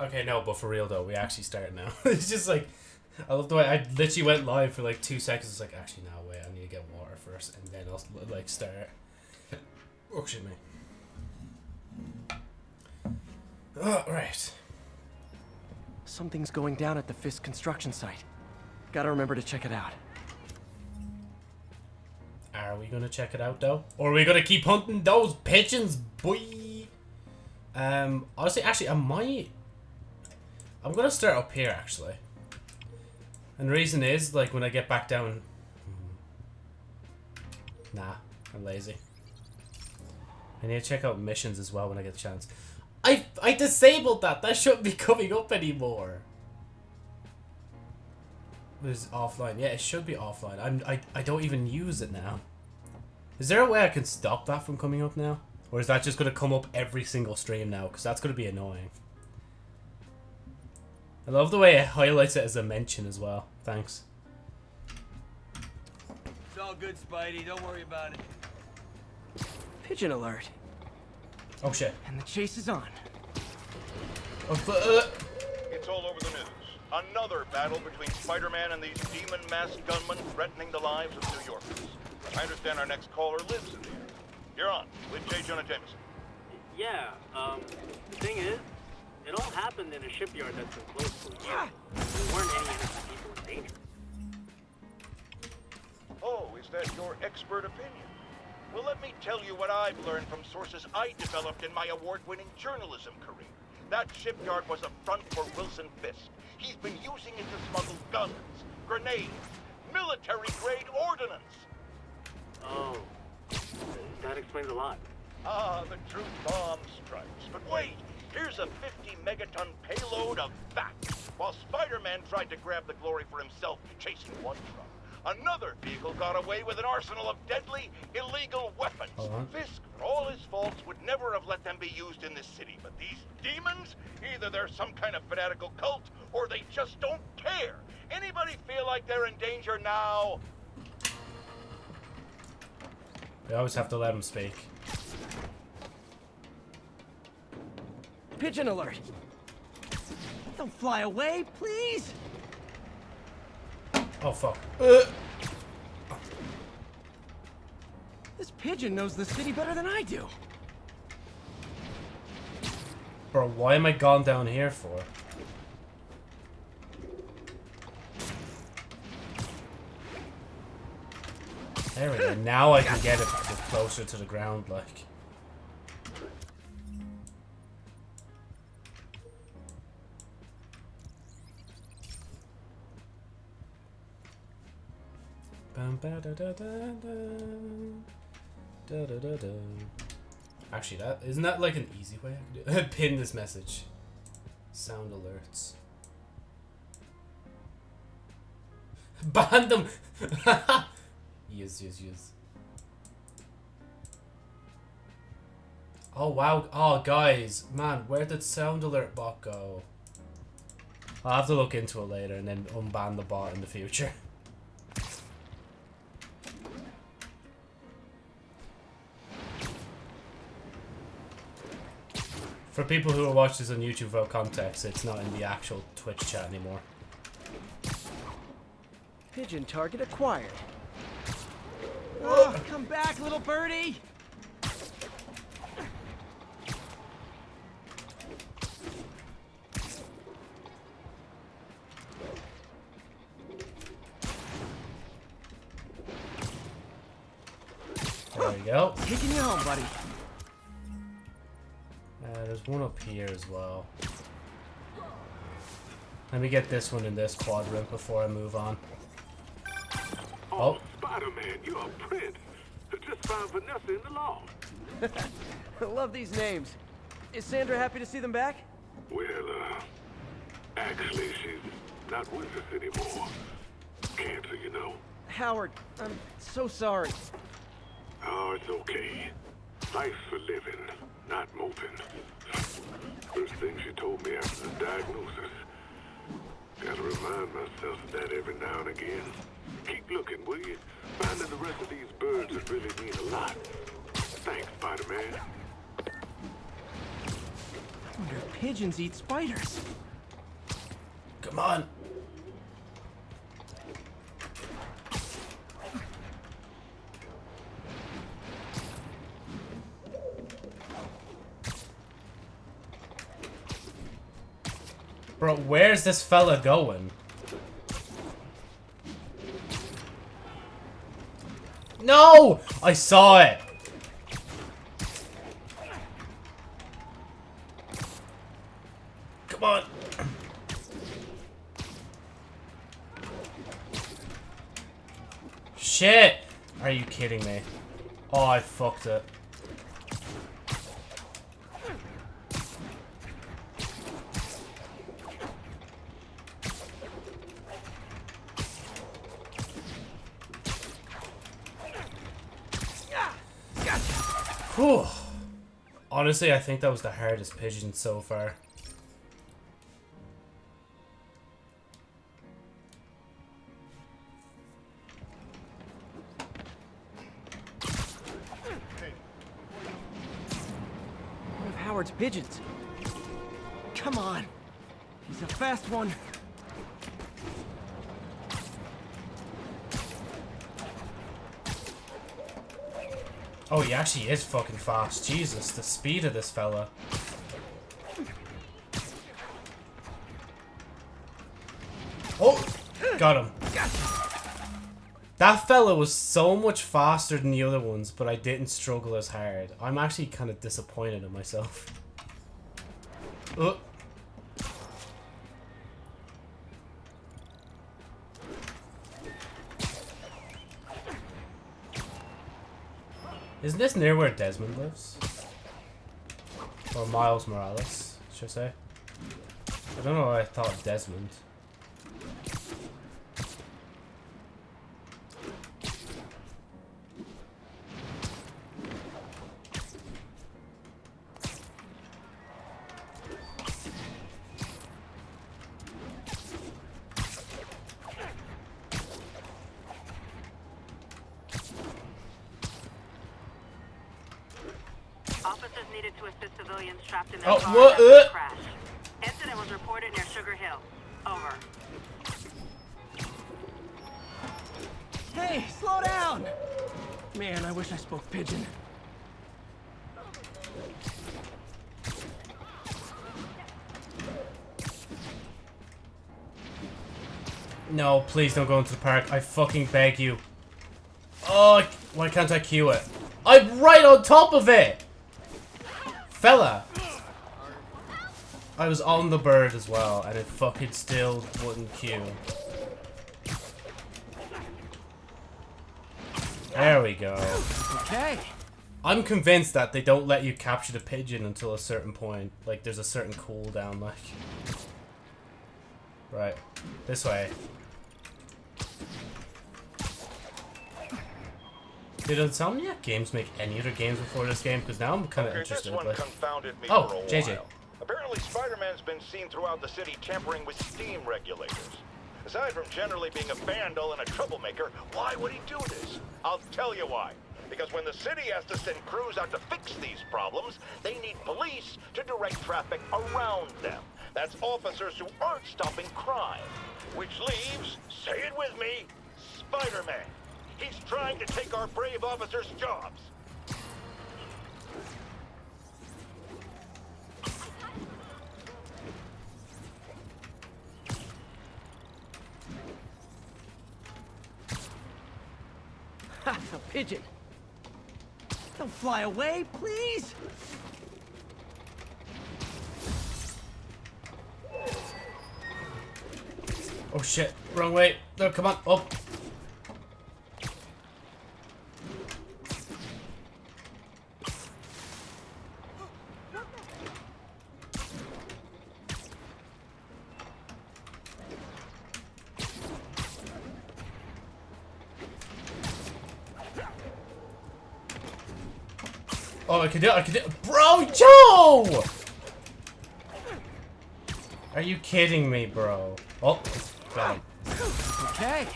Okay, no, but for real though, we actually start now. it's just like, I love the way I literally went live for like two seconds. It's like, actually, no, wait, I need to get water first, and then I'll like start. Oh shit, me. Oh, right. Something's going down at the Fisk construction site. Gotta remember to check it out. Are we gonna check it out though? Or are we gonna keep hunting those pigeons, boy? Um, honestly, actually, I might. I'm gonna start up here actually. And the reason is, like, when I get back down. Hmm, nah, I'm lazy. I need to check out missions as well when I get the chance. I I disabled that. That shouldn't be coming up anymore. Is offline. Yeah, it should be offline. I'm I I don't even use it now. Is there a way I can stop that from coming up now? Or is that just going to come up every single stream now? Because that's going to be annoying. I love the way it highlights it as a mention as well. Thanks. It's all good, Spidey. Don't worry about it. Pigeon alert. Oh shit. And the chase is on. Oh, uh, It's all over the news. Another battle between Spider-Man and these demon masked gunmen threatening the lives of New Yorkers. I understand our next caller lives in the area. You're on with J. Jonah Jameson. Yeah, um, the thing is, it all happened in a shipyard that's been closed for years. There weren't any innocent people in danger. Oh, is that your expert opinion? Well, let me tell you what I've learned from sources I developed in my award-winning journalism career. That shipyard was a front for Wilson Fisk. He's been using it to smuggle guns, grenades, military-grade ordnance. Oh, that explains a lot. Ah, the truth bomb strikes. But wait, here's a 50 megaton payload of that. While Spider-Man tried to grab the glory for himself chasing one truck, another vehicle got away with an arsenal of deadly, illegal weapons. Uh-huh. Fisk, for all his faults, would never have let them be used in this city. But these demons, either they're some kind of fanatical cult, or they just don't care. Anybody feel like they're in danger now? we always have to let him speak. Pigeon alert. Don't fly away, please. Oh fuck. Uh, This pigeon knows the city better than I do. bro, why am I gone down here for? There we go. Now I can get it closer to the ground, like. Actually, that isn't that like an easy way I can do it? Pin this message. Sound alerts. Ban them! yes, yes, yes. Oh wow! Oh guys, man, where did sound alert bot go? I'll have to look into it later and then unban the bot in the future. For people who are watching this on YouTube without context, it's not in the actual Twitch chat anymore. Pigeon target acquired. Oh, come back, little birdie. There we go. Taking you home, buddy. There's one up here as well. Let me get this one in this quadrant before I move on. Oh, Spider-Man, you're a prince. Just found Vanessa in the law. I love these names. Is Sandra happy to see them back? Well, uh, actually, she's not with us anymore. Cancer, you know. Howard, I'm so sorry. Oh, it's okay. Life's for living, not moping. First thing she told me after the diagnosis. Gotta remind myself of that every now and again. Keep looking, will you? Finding the rest of these birds would really mean a lot. Thanks, Spider-Man. Wonder if pigeons eat spiders. Come on. Bro, where's this fella going? No! I saw it! Come on! Shit! Are you kidding me? Oh, I fucked it. Whew. Honestly, I think that was the hardest pigeon so far. One of Howard's pigeons. Come on. He's a fast one. Oh, he actually is fucking fast. Jesus, the speed of this fella. Oh! Got him. That fella was so much faster than the other ones, but I didn't struggle as hard. I'm actually kind of disappointed in myself. Oh. Isn't this near where Desmond lives? Or Miles Morales, should I say? I don't know why I thought Desmond. Civilians trapped in their Oh, what, uh? crash. Incident was reported near Sugar Hill. Over. Hey, slow down! Man, I wish I spoke pigeon. No, please don't go into the park. I fucking beg you. Oh, why can't I queue it? I'm right on top of it! Fella! I was on the bird as well, and it fucking still wouldn't queue. There we go. Okay. I'm convinced that they don't let you capture the pigeon until a certain point. Like, there's a certain cooldown, like. Right. This way. Did Insomniac Games make any other games before this game? Because now I'm kind of Okay, interested. Like, Oh, JJ. while. Apparently, Spider-Man's been seen throughout the city tampering with steam regulators. Aside from generally being a vandal and a troublemaker, why would he do this? I'll tell you why. Because when the city has to send crews out to fix these problems, they need police to direct traffic around them. That's officers who aren't stopping crime. Which leaves, say it with me, Spider-Man. He's trying to take our brave officers' jobs. Pigeon. Don't fly away, please. oh shit, wrong way. No, come on, up. I can do it, I can do it. Bro, Joe! Are you kidding me, bro? Oh, got him. Okay.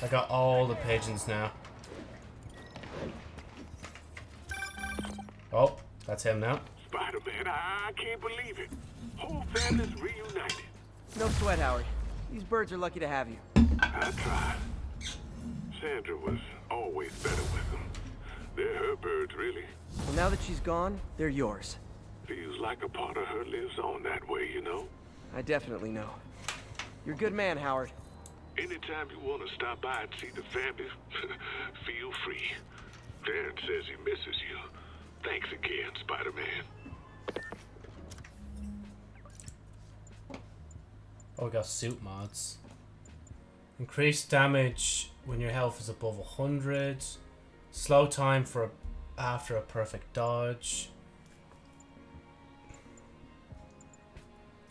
I got all the pigeons now. Oh, that's him now. Spider Spider-Man. I, I can't believe it. Whole family's reunited. No sweat, Howard. These birds are lucky to have you. I tried. Sandra was always better with them. They're her birds, really. Well, now that she's gone, they're yours. Feels like a part of her lives on that way, you know? I definitely know. You're a good man, Howard. Anytime you want to stop by and see the family, feel free. Darren says he misses you. Thanks again, Spider-Man. Oh, we got suit mods. Increased damage when your health is above 100. Slow time for a, after a perfect dodge.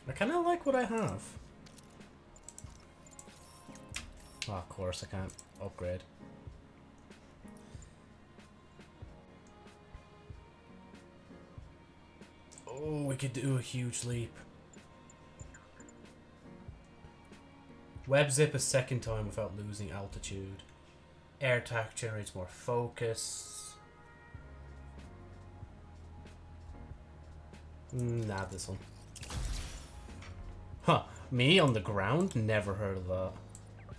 I kind of like what I have. Oh, of course, I can't upgrade. Oh, we could do a huge leap. Web zip a second time without losing altitude. Air attack generates more focus. Nah, this one. Huh. Me on the ground? Never heard of that.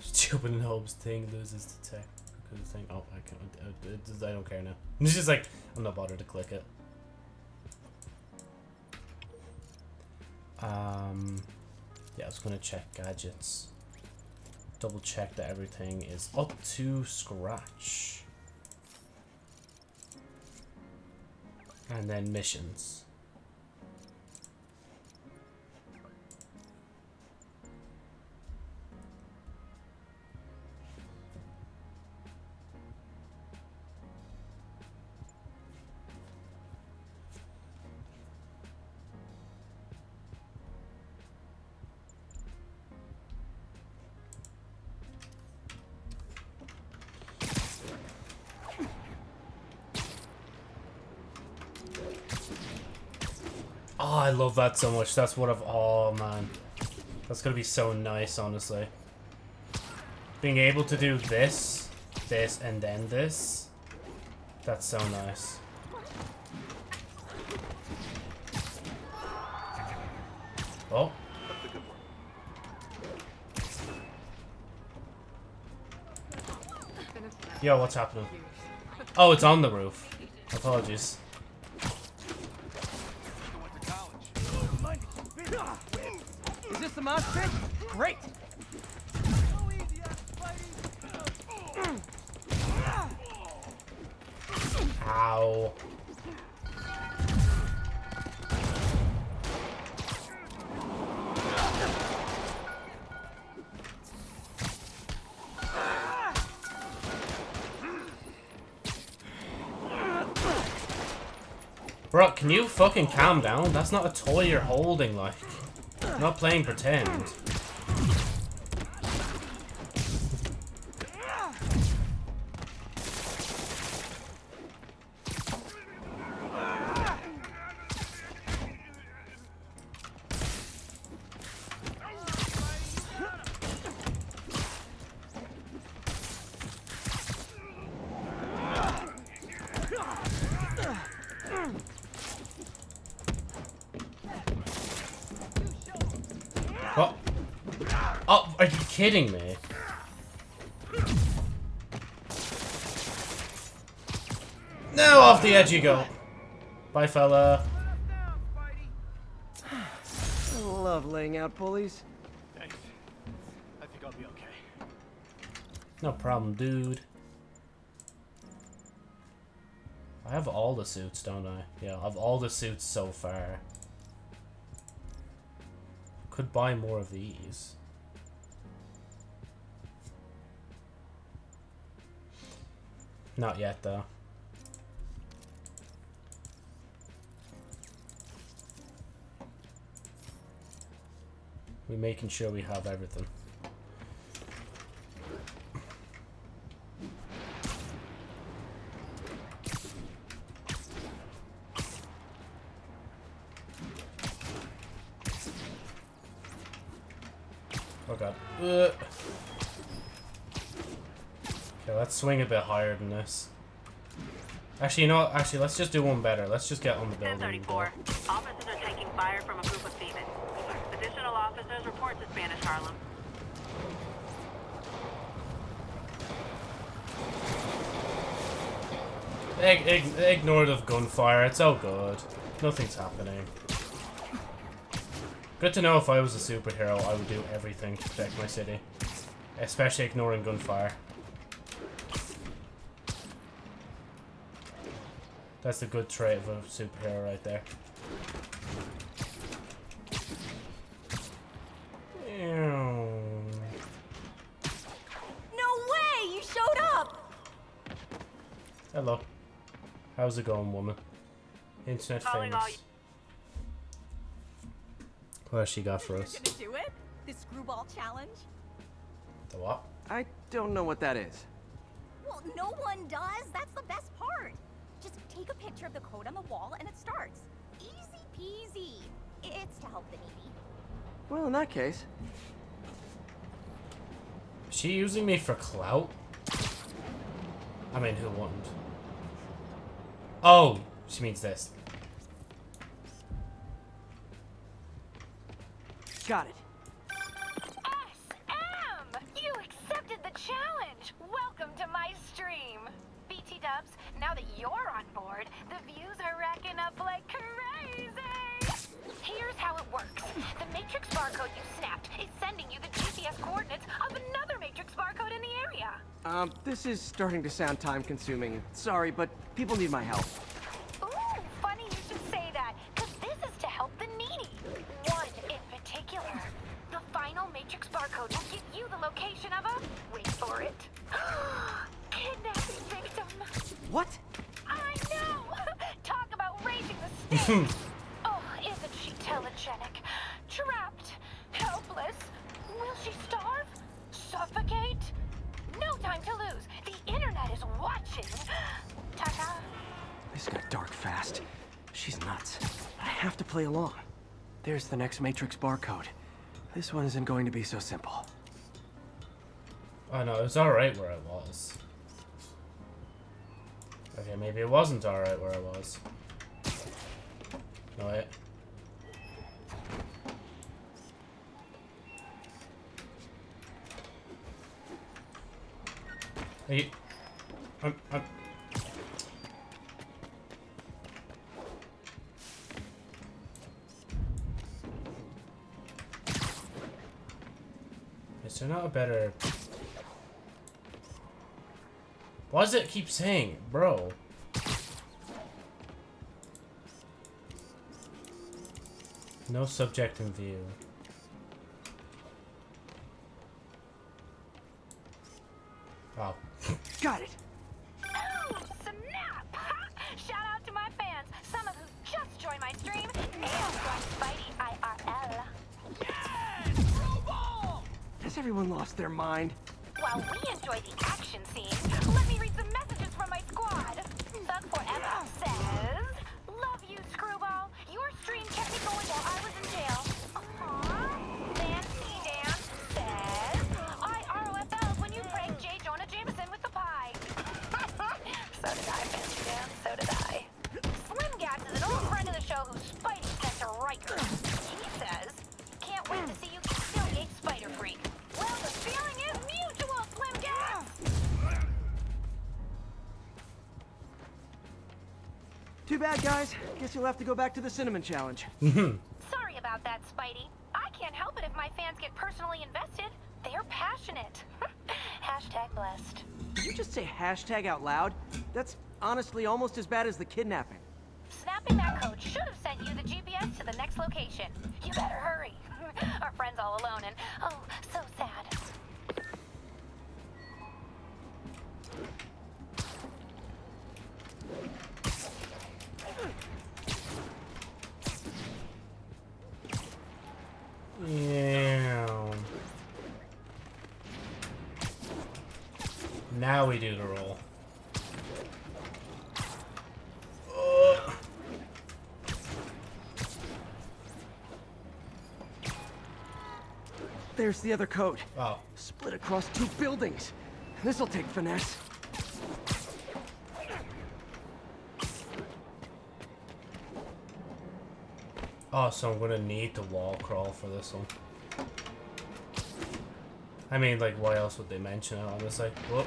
Stupid and hopes thing loses the tech. Because thing. Oh, I can't. I, I don't care now. It's just like, I'm not bothered to click it. Um, yeah, I was gonna check gadgets. Double check that everything is up to scratch. And then missions. Love that so much. That's what I've. Oh man, that's gonna be so nice, honestly. Being able to do this, this, and then this. That's so nice. Oh. Yo, what's happening? Oh, it's on the roof. Apologies. Mosh pit? Great! Ow. Bro, can you fucking calm down? That's not a toy you're holding, like. Not playing pretend. Kidding me? Now off the edge you go. Bye, fella. I love laying out pulleys. Thanks. I think I'll be okay. No problem, dude. I have all the suits, don't I? Yeah, I have all the suits so far. Could buy more of these. Not yet, though. We're making sure we have everything. Oh god. Okay, let's swing a bit higher than this. Actually, you know what? Actually, let's just do one better. Let's just get on the building. and go. 1034. Officers are taking fire from a group of thieves. Additional officers report to Spanish Harlem. Ig- ig- ignore the gunfire. It's all good. Nothing's happening. Good to know if I was a superhero, I would do everything to protect my city. Especially ignoring gunfire. That's a good trait of a superhero right there. No way! You showed up! Hello. How's it going, woman? Internet Calling all famous. What she got for us? Gonna do it? The screwball challenge? The what? I don't know what that is. Well, no one does. That's the best part. Just take a picture of the code on the wall and it starts. Easy peasy. It's to help the needy. Well, in that case, Is she using me for clout? I mean, who wouldn't? Oh, she means this. got it. SM! You accepted the challenge! Welcome to my stream! BT dubs, now that you're on board, the views are racking up like crazy! Here's how it works. The matrix barcode you snapped is sending you the GPS coordinates of another matrix barcode in the area. Um, this is starting to sound time consuming. Sorry, but people need my help. Ooh, funny you should say that, because this is to help the needy. One in particular. The final matrix barcode will give you the location of a... Wait for it. Kidnapping victim. What? Oh, isn't she telegenic? Trapped. Helpless. Will she starve? Suffocate? No time to lose. The internet is watching. Ta-ta. This got dark fast. She's nuts. I have to play along. There's the next Matrix barcode. This one isn't going to be so simple. Oh no, it was alright where I was. Okay, maybe it wasn't alright where I was. Wait. Hey, I'm, I'm, Is there not a better... Why does it keep saying, bro? No subject in view. Guess you'll have to go back to the Cinnamon Challenge. Mm-hmm. Sorry about that, Spidey. I can't help it if my fans get personally invested. They're passionate. Hashtag blessed. Did you just say hashtag out loud? That's honestly almost as bad as the kidnapping. Here's the other code. Oh. Split across two buildings. This'll take finesse. Oh, so I'm gonna need to wall crawl for this one. I mean, like, why else would they mention it, honestly? Whoop.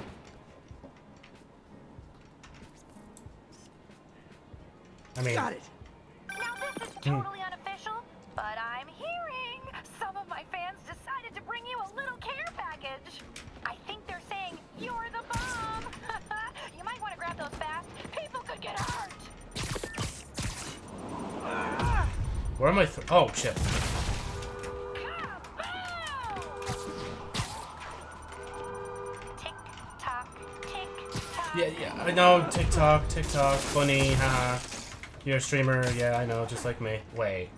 Yeah, yeah, I know. TikTok, TikTok, funny, haha. You're a streamer, yeah, I know, just like me. Wait.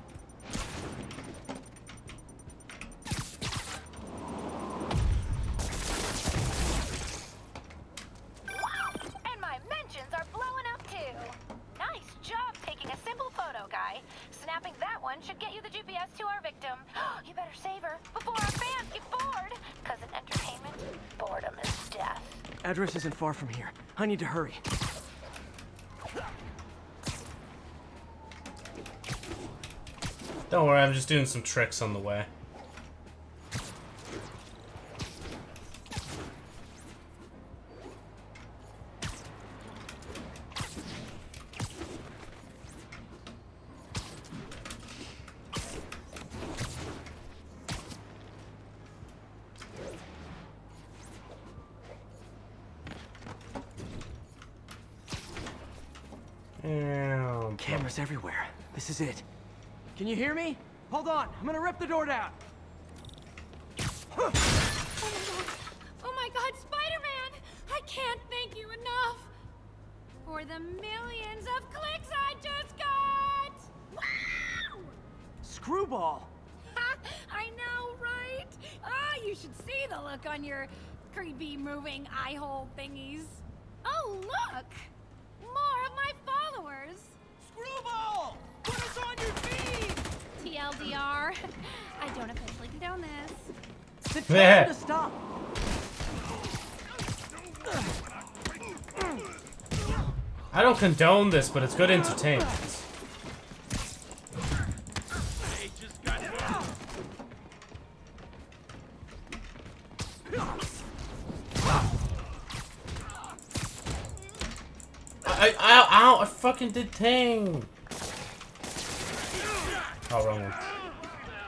Address isn't far from here. I need to hurry. Don't worry, I'm just doing some tricks on the way. Ew. Cameras everywhere. This is it. Can you hear me? Hold on. I'm gonna rip the door down. Oh my god, Spider-Man! I can't thank you enough for the millions of clicks I just got! Wow! Screwball! I know, right? Ah, you should see the look on your creepy moving eye hole thingies. Oh, look! More of my followers! Screwball! Put us on your feed! TLDR. I don't officially condone this. Then tell Yeah. them to stop. I don't condone this, but it's good entertainment. I, I, ow, I fucking did thing. Oh, wrong one.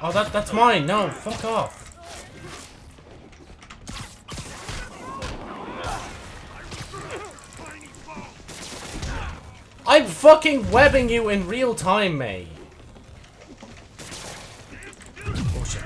Oh, that, that's mine. No, fuck off. I'm fucking webbing you in real time, mate. Oh shit.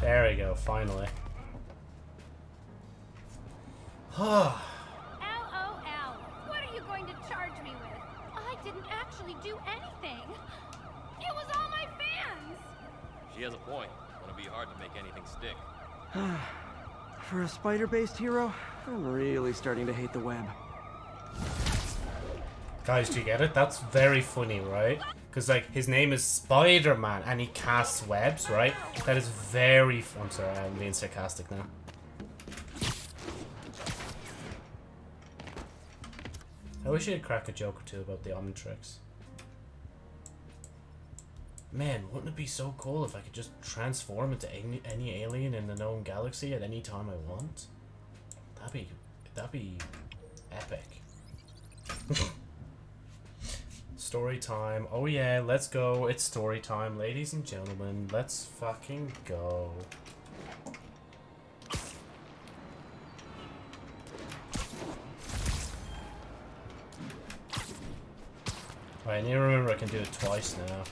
There we go, finally. LOL. What are you going to charge me with? I didn't actually do anything. It was all my fans. She has a point. Gonna be hard to make anything stick. For a spider-based hero, I'm really starting to hate the web. Guys, do you get it? That's very funny, right? Because, like, his name is Spider-Man and he casts webs, right? That is very... I'm sorry, I'm um, being sarcastic now. I wish you'd crack a joke or two about the Omnitrix. Man, wouldn't it be so cool if I could just transform into any, any alien in the known galaxy at any time I want? That'd be... That'd be... epic. Story time. Oh yeah, let's go. It's story time, ladies and gentlemen. Let's fucking go. Alright, I need to remember I can do it twice now.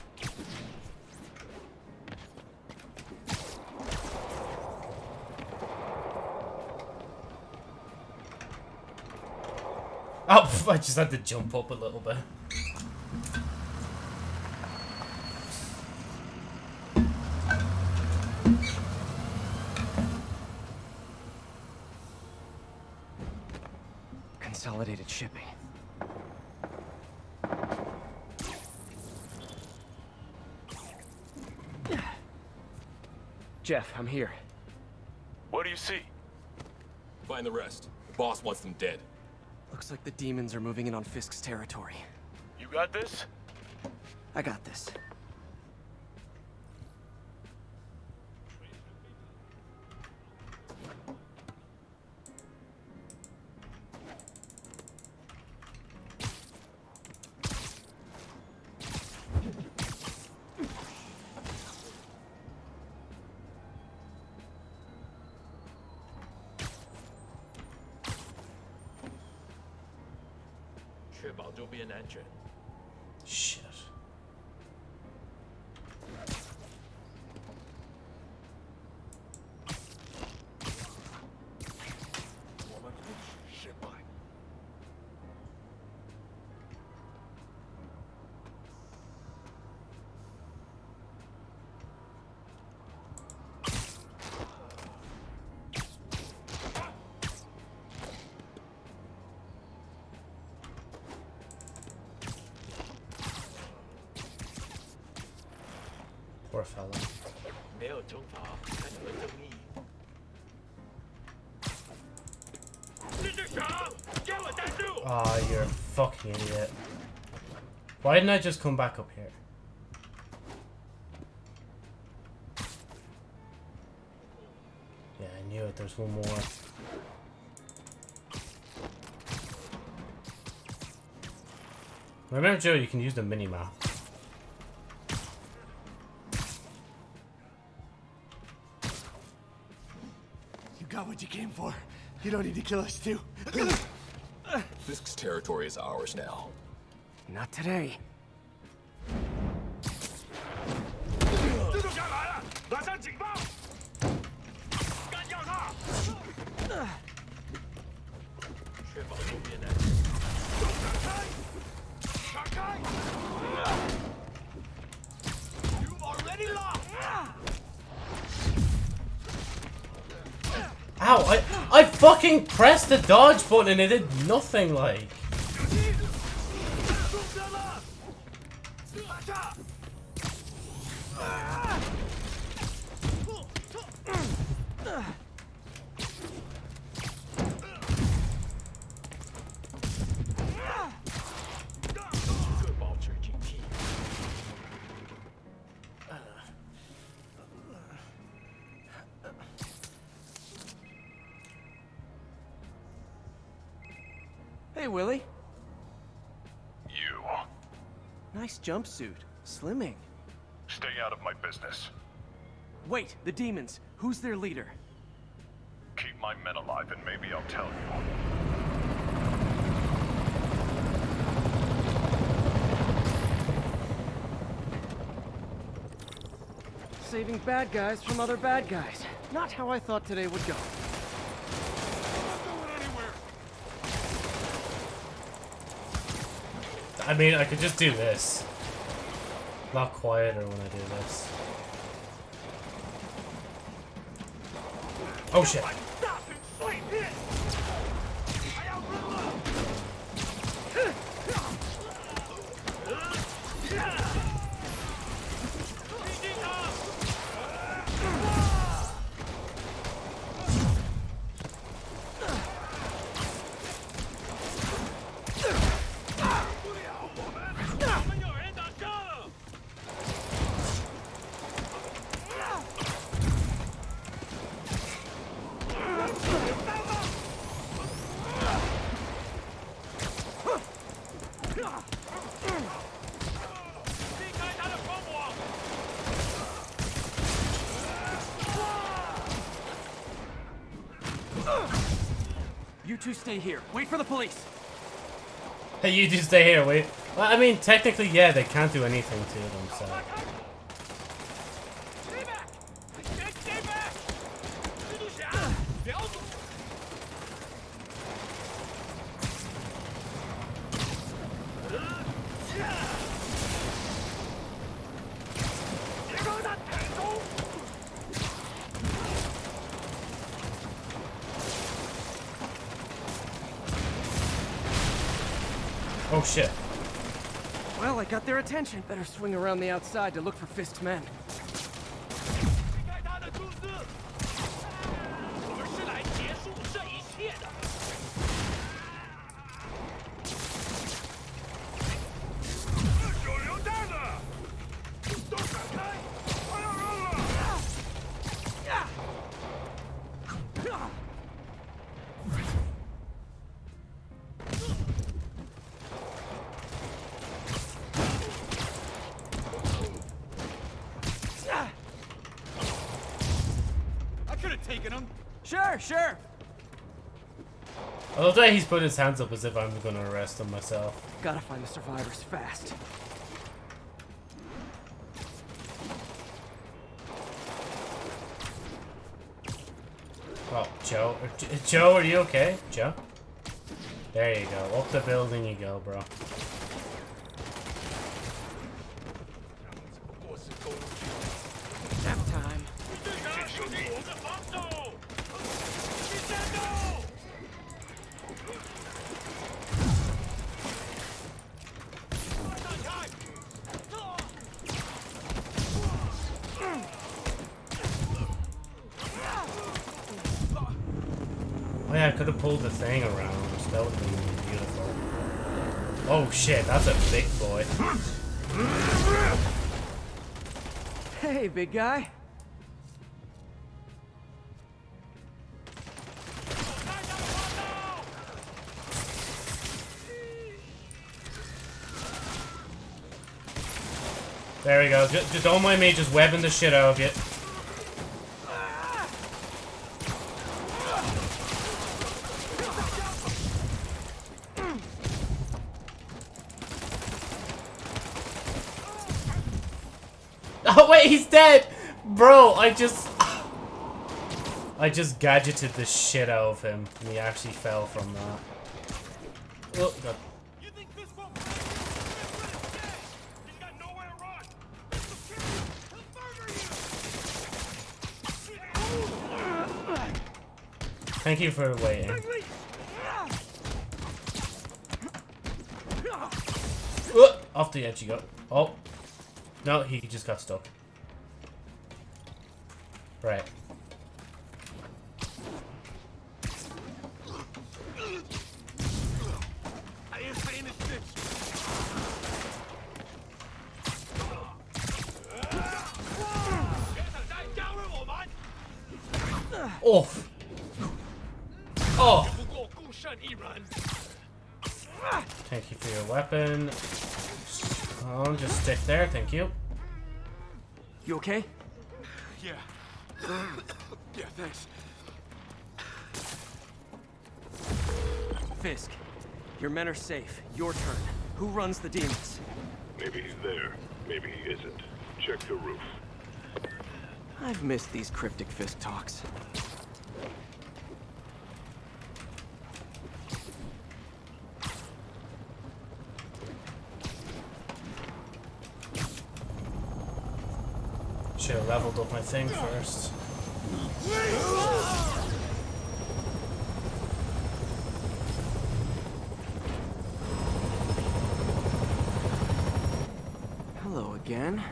Oh, I just had to jump up a little bit. Consolidated shipping. Jeff, I'm here. What do you see? Find the rest. The boss wants them dead. Looks like the demons are moving in on Fisk's territory. You got this? I got this. Shit. Poor fella. Ah, oh, you're a fucking idiot. Why didn't I just come back up here? Yeah, I knew it. There's one more. Remember, Joe, you can use the mini-map. What you came for. You don't need to kill us too. Fisk's territory is ours now. Not today. Pressed the dodge button and it did nothing. Like. Jumpsuit. Slimming. Stay out of my business. Wait, the demons. Who's their leader? Keep my men alive and maybe I'll tell you. Saving bad guys from other bad guys. Not how I thought today would go. I mean, I could just do this. A lot quieter when I do this. Oh shit. Two stay here. Wait for the police. Hey, you just stay here, wait. Well, I mean, technically, yeah, they can't do anything to them, so. Attention. Better swing around the outside to look for Fisk's men. Put his hands up as if I'm gonna arrest him myself. Gotta find the survivors fast. Oh, Joe. uh, Joe, are you okay? Joe? There you go. Up the building you go, bro. Guy. There we go. Just, don't mind me just webbing the shit out of you. Oh wait, he's dead! Bro, I just... I just gadgeted the shit out of him, and he actually fell from that. Oh, God. Thank you for waiting. Uh, off the edge you go. Oh. No, he just got stuck. Right. Off. Oh. Thank you for your weapon. Just stick there, thank you. You okay? Yeah yeah, thanks. Fisk, your men are safe. Your turn. Who runs the demons? Maybe he's there. Maybe he isn't. Check the roof. I've missed these cryptic Fisk talks. Should have leveled up my thing first. Hello again.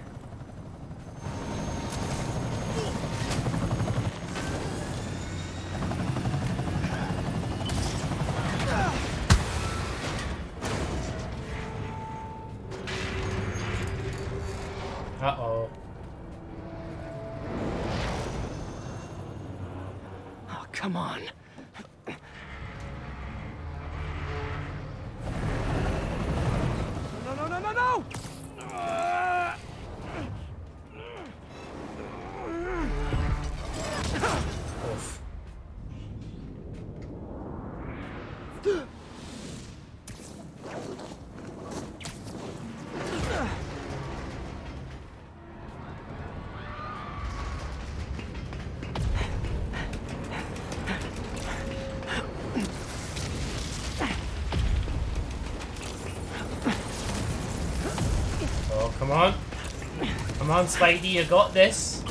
Come on, Spidey, you got this.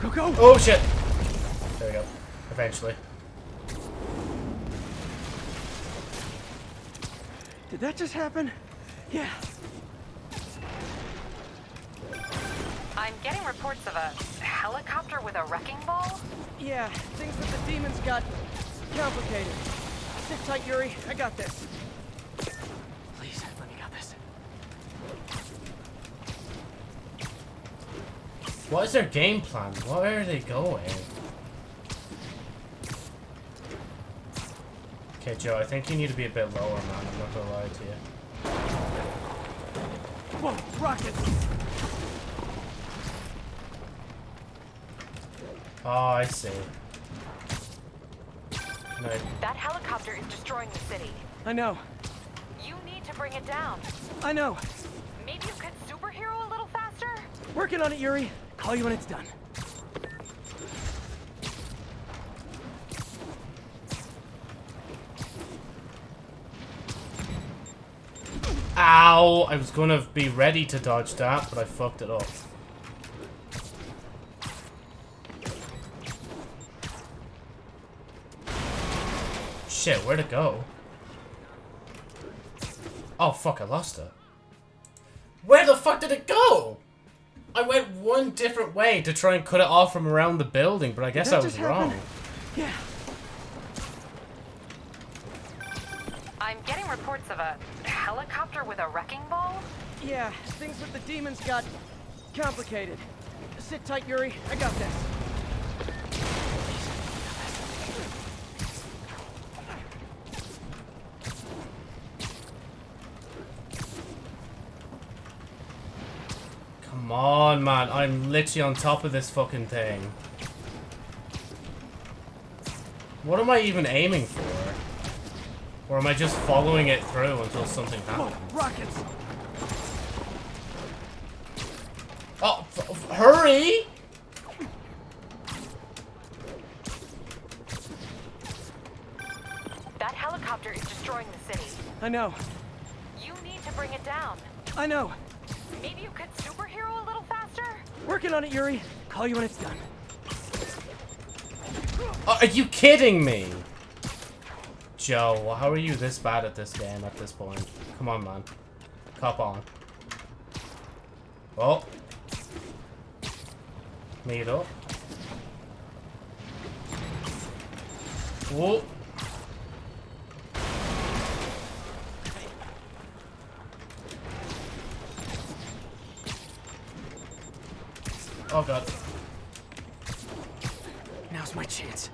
Go, go! Oh, shit. There we go. Eventually. Did that just happen? Yeah. I'm getting reports of a helicopter with a wrecking ball. Yeah, things with the demons got complicated. Sit tight, Yuri. I got this. Please, let me got this. What is their game plan? Where are they going? Okay, Joe, I think you need to be a bit lower, man. I'm not gonna lie to you. Whoa, rockets! Oh, I see. No. That helicopter is destroying the city. I know. You need to bring it down. I know. Maybe you could superhero a little faster? Working on it, Yuri. Call you when it's done. Ow! I was gonna be ready to dodge that, but I fucked it up. Shit, where'd it go? Oh fuck, I lost it. Where the fuck did it go? I went one different way to try and cut it off from around the building, but I guess I was just happen? wrong. Yeah. I'm getting reports of a helicopter with a wrecking ball. Yeah, things with the demons got complicated. Sit tight, Yuri. I got this. Come on, man. I'm literally on top of this fucking thing. What am I even aiming for? Or am I just following it through until something happens? Rockets! Oh, f- f- hurry! That helicopter is destroying the city. I know. You need to bring it down. I know. Maybe you could Working on it, Yuri. Call you when it's done. Oh, are you kidding me? Joe, how are you this bad at this game at this point? Come on, man. Cop on. Oh. Meet up. Whoa. Oh god. Now's my chance.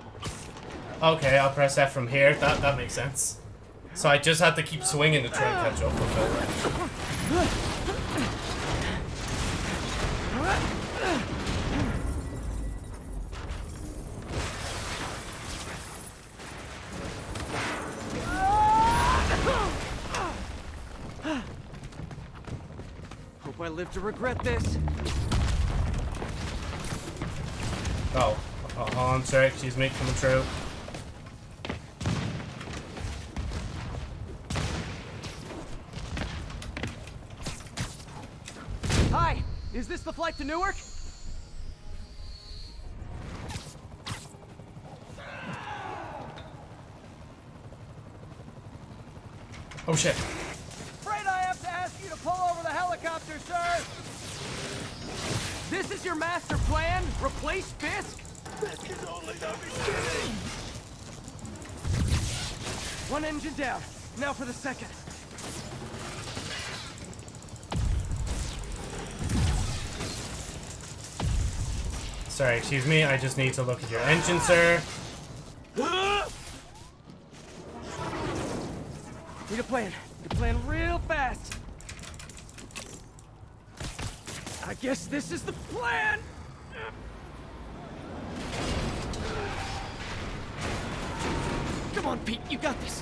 Okay, I'll press F from here. That that makes sense. So I just had to keep swinging to try and catch up with it. Hope I live to regret this. Oh, oh, on, sorry, excuse me, coming through. Hi, is this the flight to Newark? Oh shit. Afraid I have to ask you to pull over the helicopter, sir. This is your master plan? Replace Fisk? That can only not be kidding! One engine down. Now for the second. Sorry, excuse me, I just need to look at your engine, sir. Need a plan. Need a plan real fast. I guess this is the plan. Come on, Pete. You got this.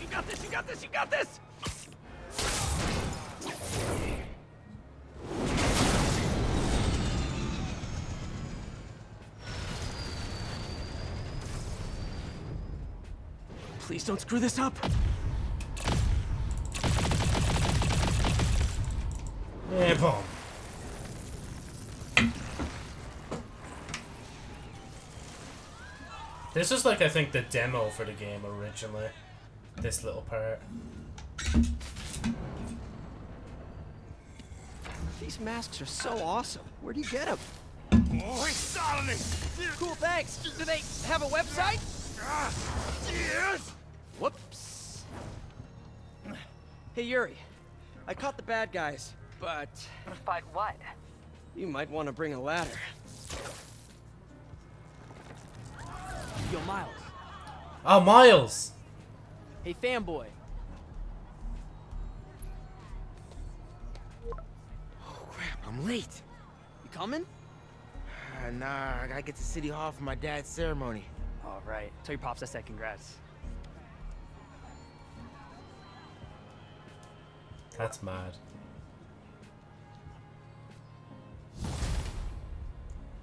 You got this. You got this. You got this. Please don't screw this up. Yeah, This is like, I think, the demo for the game originally. this little part. These masks are so awesome. Where do you get them? Oh, hey, Solomon! Cool, thanks. Do they have a website? Yes! Whoops. Hey, Yuri. I caught the bad guys, but... But what? You might want to bring a ladder. Yo, Miles. Oh, Miles! Hey, fanboy. Oh, crap, I'm late. You coming? Uh, nah, I gotta get to City Hall for my dad's ceremony. All right. Tell your pops I said congrats. That's mad.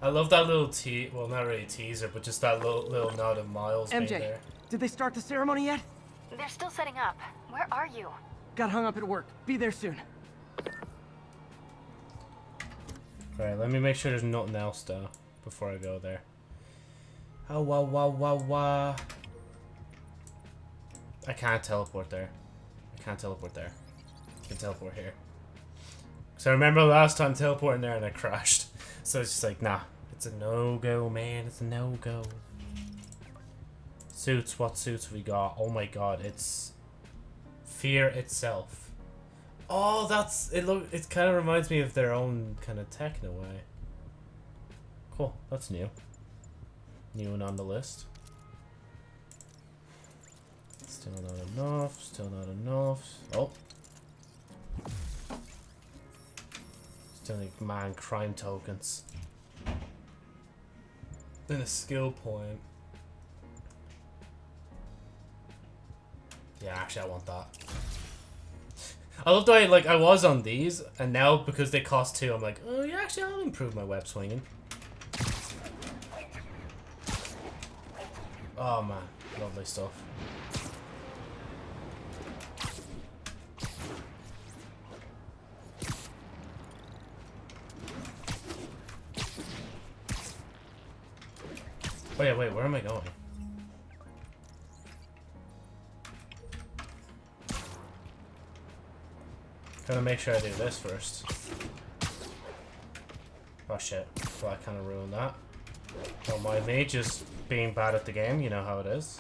I love that little te- well, not really a teaser, but just that little little nod of Miles being MJ, there. did they start the ceremony yet? They're still setting up. Where are you? Got hung up at work. Be there soon. Alright, let me make sure there's nothing else though before I go there. Oh wow wow wow wow. I can't teleport there. I can't teleport there. I can teleport here. So I remember last time teleporting there and I crashed. So it's just like, nah, it's a no-go, man. It's a no-go. Suits, what suits we got? Oh my god, it's fear itself. Oh, that's it. Look, it kind of reminds me of their own kind of tech in a way. Cool, that's new. New and on the list. Still not enough. Still not enough. Oh. Need man crime tokens. Then a skill point. Yeah, actually, I want that. I love the way, like, I was on these, and now because they cost two, I'm like, oh, yeah, actually, I'll improve my web swinging. Oh, man. Lovely stuff. Oh, yeah, wait, where am I going? Gotta make sure I do this first. Oh shit. Well, I kind of ruined that. Don't mind me, just being bad at the game, you know how it is.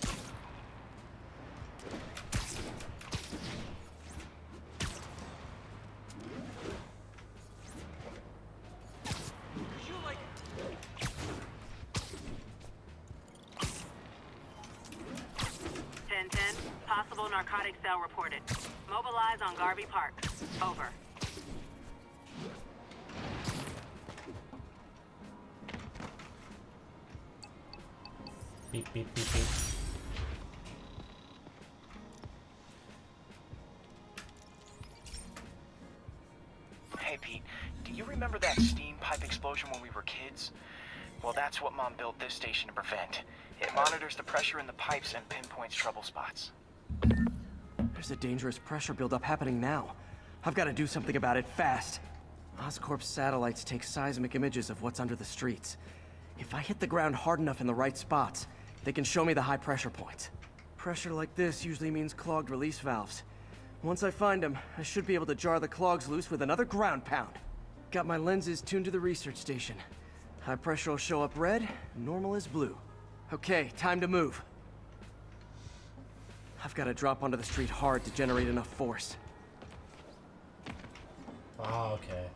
Built this station to prevent. It monitors the pressure in the pipes and pinpoints trouble spots. There's a dangerous pressure buildup happening now. I've got to do something about it fast. Oscorp's satellites take seismic images of what's under the streets. If I hit the ground hard enough in the right spots, they can show me the high pressure points. Pressure like this usually means clogged release valves. Once I find them, I should be able to jar the clogs loose with another ground pound. Got my lenses tuned to the research station. High pressure will show up red, normal is blue. Okay, time to move. I've got to drop onto the street hard to generate enough force. Ah, okay.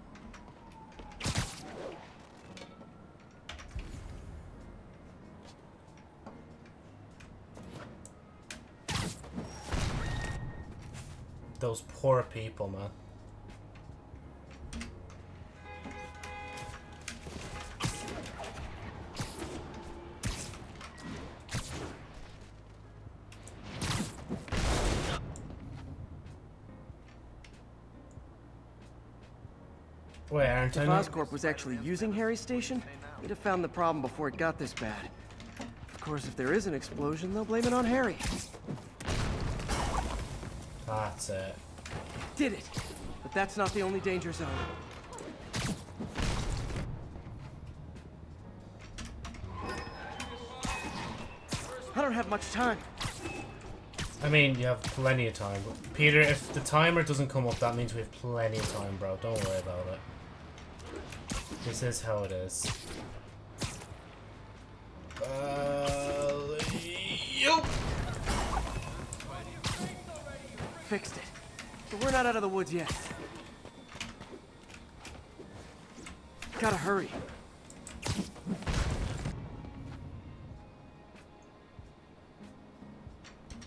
Those poor people, man. If Oscorp was actually using Harry's station, we'd have found the problem before it got this bad. Of course, if there is an explosion, they'll blame it on Harry. That's it. Did it! But that's not the only danger zone. I don't have much time. I mean, you have plenty of time. But Peter, if the timer doesn't come up, that means we have plenty of time, bro. Don't worry about it. This is how it is. Uh, yup. Fixed it. But we're not out of the woods yet. Gotta hurry.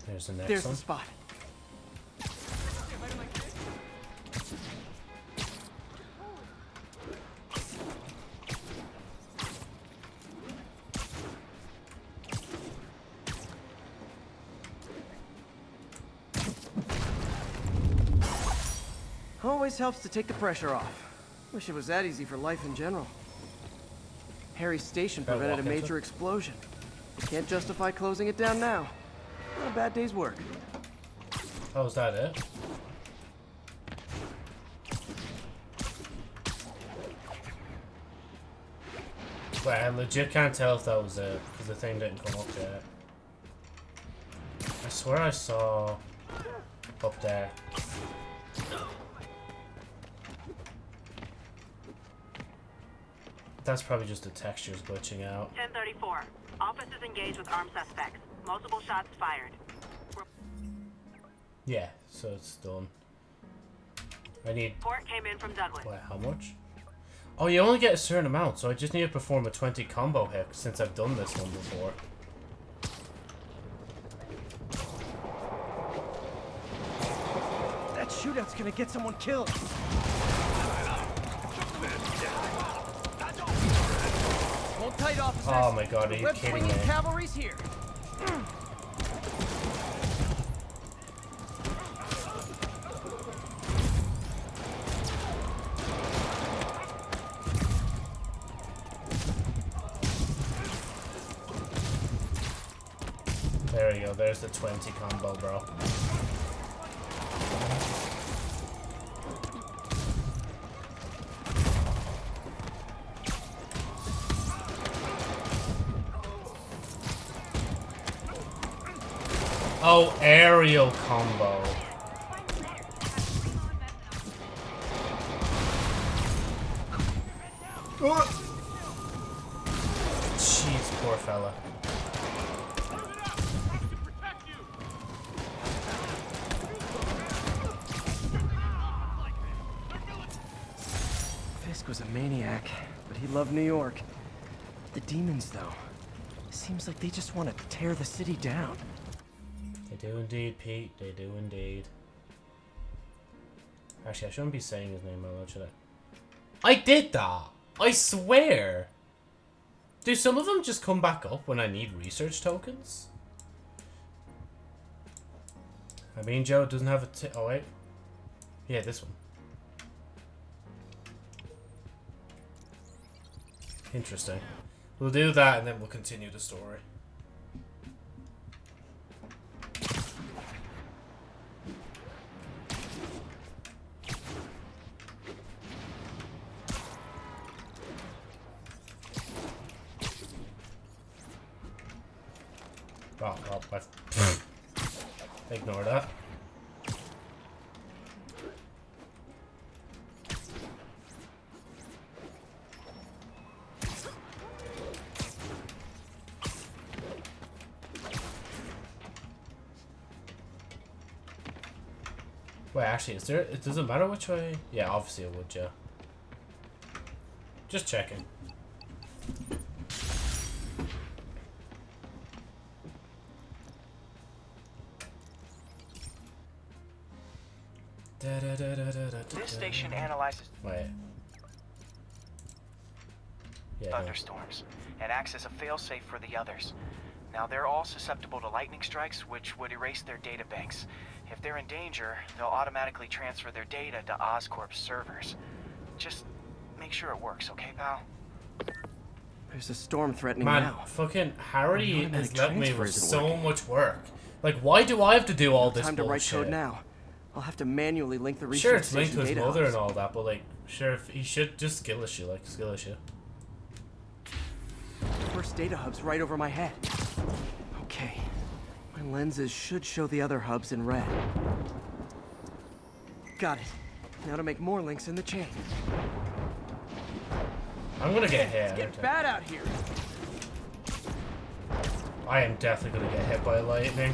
There's the next There's one. the spot. Always helps to take the pressure off. Wish it was that easy for life in general. Harry's station prevented a major explosion. Can't justify closing it down now. Not a bad day's work. Oh, is that it? Wait, I legit can't tell if that was it, because the thing didn't come up yet. I swear I saw up there. That's probably just the textures glitching out. 1034. Officers engaged with armed suspects. Multiple shots fired. Yeah, so it's done. I need... Port came in from Douglas. Wait, how much? Oh, you only get a certain amount, so I just need to perform a 20 combo hit since I've done this one before. That shootout's gonna get someone killed. Hold tight, officers. Oh my god, are you kidding me? cavalry's here. There you go, there's the 20 combo, bro. Oh, aerial combo. Jeez, poor fella. Fisk was a maniac, but he loved New York. The demons, though, seems like they just want to tear the city down. Do indeed, Pete. They do indeed. Actually, I shouldn't be saying his name out loud, should I? I did that! I swear! Do some of them just come back up when I need research tokens? I mean, Joe doesn't have a t- Oh, wait. Yeah, this one. Interesting. We'll do that and then we'll continue the story. Oh, well, I- Ignore that. Wait, actually, is there? It doesn't matter which way. Yeah, obviously it would, yeah. Just checking. This station analyzes Wait. Yeah. go. thunderstorms and acts as a failsafe for the others. Now, they're all susceptible to lightning strikes, which would erase their data banks. If they're in danger, they'll automatically transfer their data to Oscorp's servers. Just make sure it works, okay, pal? There's a storm threatening Man, now. fucking Harry The automatic is letting me with so working. much work. Like, why do I have to do all this Time to write code now. I'll have to manually link the research Sure, it's linked to his mother hubs. and all that, but like, sure, if he should just skill issue, like skill issue. First data hub's right over my head. Okay. My lenses should show the other hubs in red. Got it. Now to make more links in the chain. I'm gonna get hit. It's getting bad out here. I am definitely gonna get hit by lightning.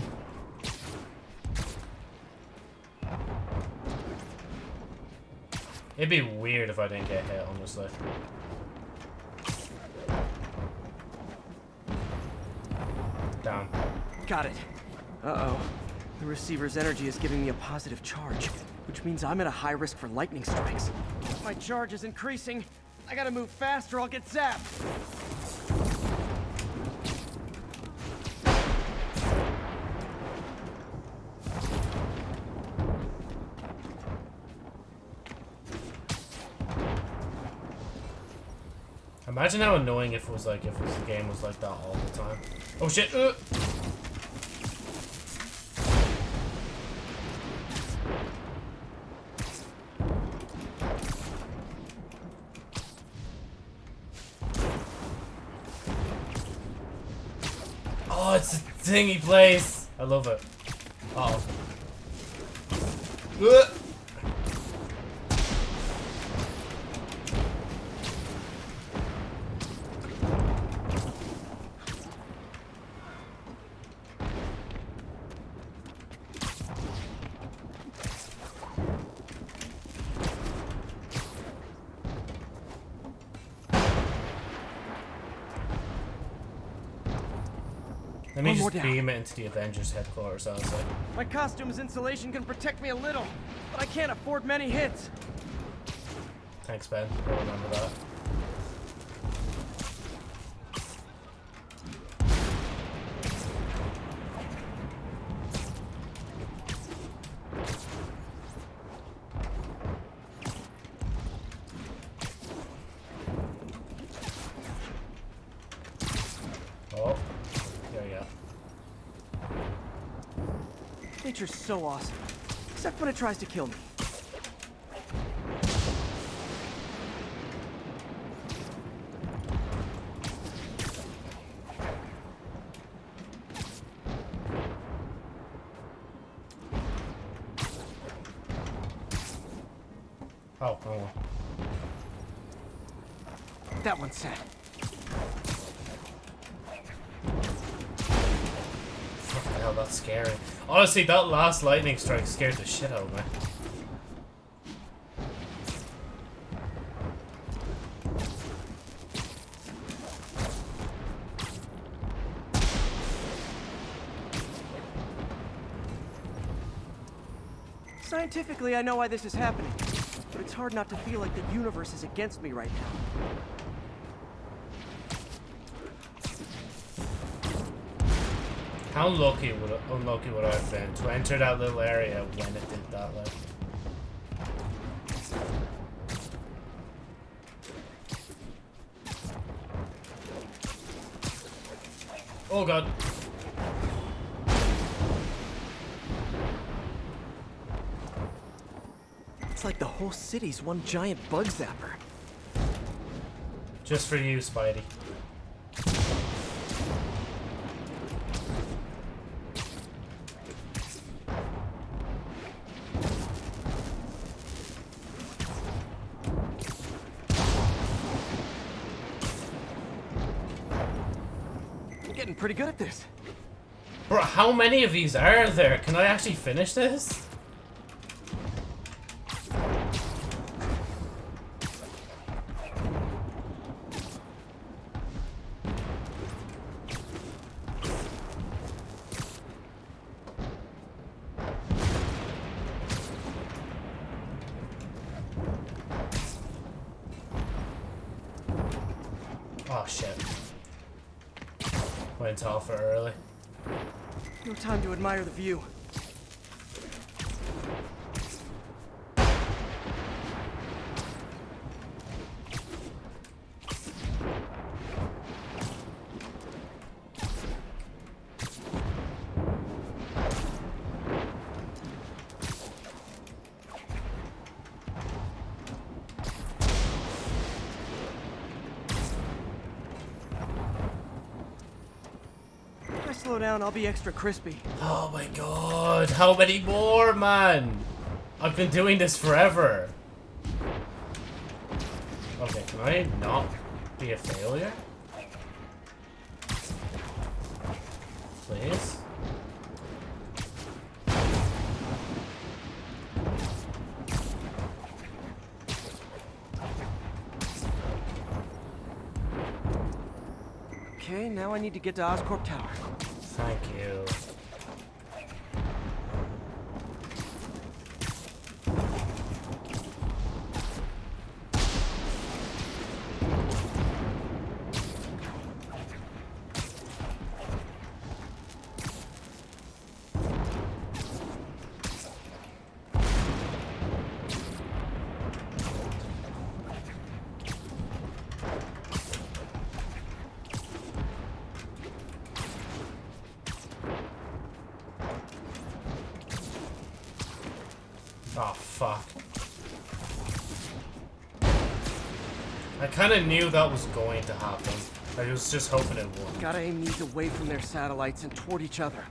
It'd be weird if I didn't get hit, honestly. Down. Got it. Uh-oh. The receiver's energy is giving me a positive charge, which means I'm at a high risk for lightning strikes. My charge is increasing. I gotta move fast or I'll get zapped. Imagine how annoying if it was like if the game was like that all the time. Oh shit! Uh. Oh, it's a dingy place. I love it. Oh. Uh. More just down. beam it into the Avengers headquarters, honestly. My costume's insulation can protect me a little, but I can't afford many hits. Thanks, Ben. I'll remember that. When it tries to kill me. Oh, oh. That one's set. Fucking hell, that's scary. Honestly, that last lightning strike scared the shit out of me. Scientifically, I know why this is happening, but it's hard not to feel like the universe is against me right now. How lucky would unlucky would I have been to enter that little area when it did that? Like, oh god. It's like the whole city's one giant bug zapper. Just for you, Spidey. I'm getting pretty good at this. Bro, how many of these are there? Can I actually finish this? Down, I'll be extra crispy. Oh my god, how many more, man? I've been doing this forever. Okay, can I not be a failure? Please? Okay, now I need to get to Oscorp Tower. You. Oh, fuck. I kind of knew that was going to happen. I was just hoping it would. Gotta aim these away from their satellites and toward each other.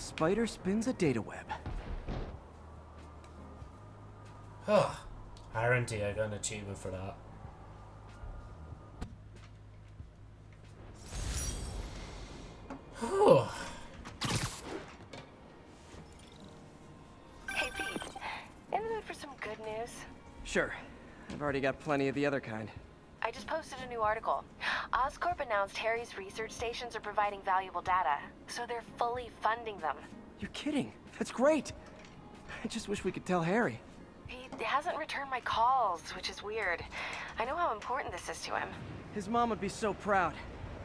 Spider spins a data web. Huh. Guarantee I got an achievement for that. Whew. Hey, Pete. In the mood for some good news? Sure. I've already got plenty of the other kind. I just posted a new article. Oscorp announced Harry's research stations are providing valuable data, so they're fully funding them. You're kidding. That's great. I just wish we could tell Harry. He hasn't returned my calls, which is weird. I know how important this is to him. His mom would be so proud.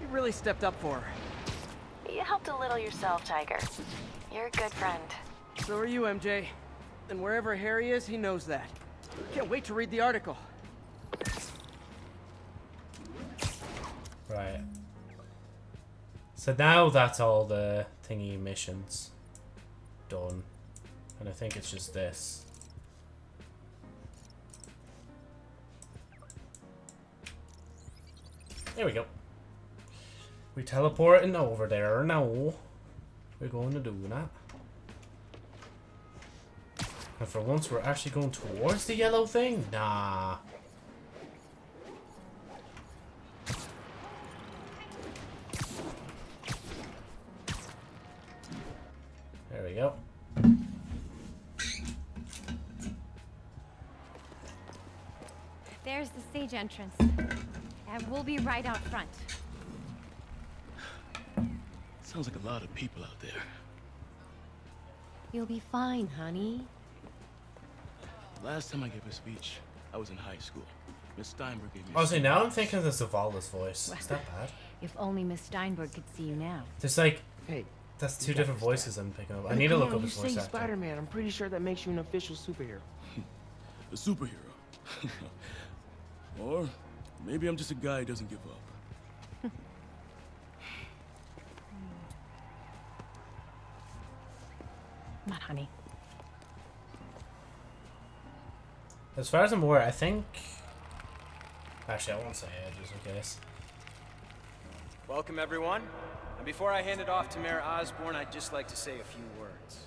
You really stepped up for her. You helped a little yourself, Tiger. You're a good friend. So are you, MJ. And wherever Harry is, he knows that. Can't wait to read the article. So now that's all the thingy missions done. And I think it's just this. There we go. We teleporting over there now. We're going to do that. And for once we're actually going towards the yellow thing? Nah. We go. There's the stage entrance. And we'll be right out front. Sounds like a lot of people out there. You'll be fine, honey. Last time I gave a speech, I was in high school. Miss Steinberg gave me a oh, Honestly, speech. now I'm thinking of Zavala's voice. Is that bad? If only Miss Steinberg could see you now. There's like, hey, that's two different voices I'm picking up. I need to come look on, up you his voice actor. Spider-Man. I'm pretty sure that makes you an official superhero. a superhero. or maybe I'm just a guy who doesn't give up. Not honey. As far as I'm aware, I think. Actually, I won't say it just in case. Welcome, everyone. And before I hand it off to Mayor Osborn, I'd just like to say a few words.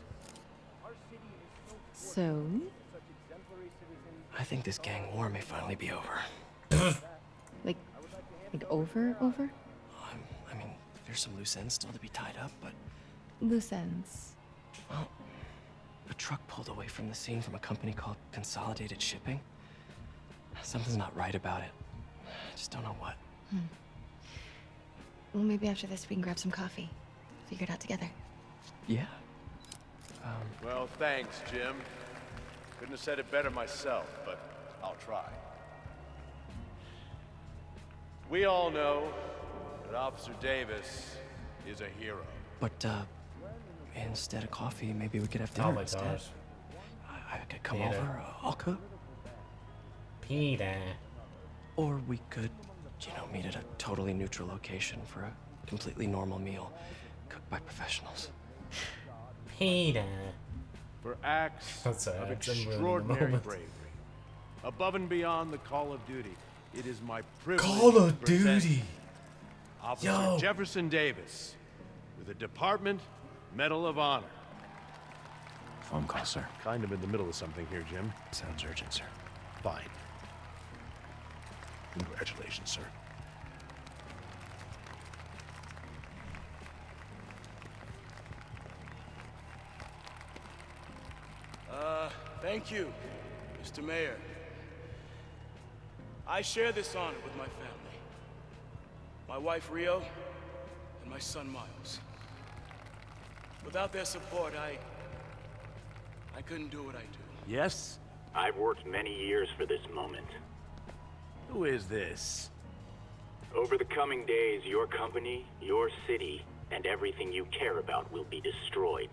So? I think this gang war may finally be over. Like, like over, over? I mean, there's some loose ends still to be tied up, but Loose ends. well, a truck pulled away from the scene from a company called Consolidated Shipping. Something's not right about it. I just don't know what. Hmm. Well, maybe after this we can grab some coffee. Figure it out together. Yeah. Um, Well, thanks, Jim. Couldn't have said it better myself, but I'll try. We all know that Officer Davis is a hero. but, uh, Instead of coffee, maybe we could have dinner Oh my instead. god. I, I could come Peter. over. uh, I'll cook. Peter. Or we could, you know, meet at a totally neutral location for a completely normal meal, cooked by professionals. Peter. For acts That's all of it's in ruin in a extraordinary moment. bravery, above and beyond the call of duty, it is my privilege Call of present Duty. Officer Yo. Jefferson Davis with the Department Medal of Honor. Phone call, sir. Kind of in the middle of something here, Jim. Sounds urgent, sir. Fine. Congratulations, sir. Uh, thank you, Mr. Mayor. I share this honor with my family. My wife, Rio, and my son, Miles. Without their support, I... I couldn't do what I do. Yes? I've worked many years for this moment. Who is this? Over the coming days, your company, your city, and everything you care about will be destroyed.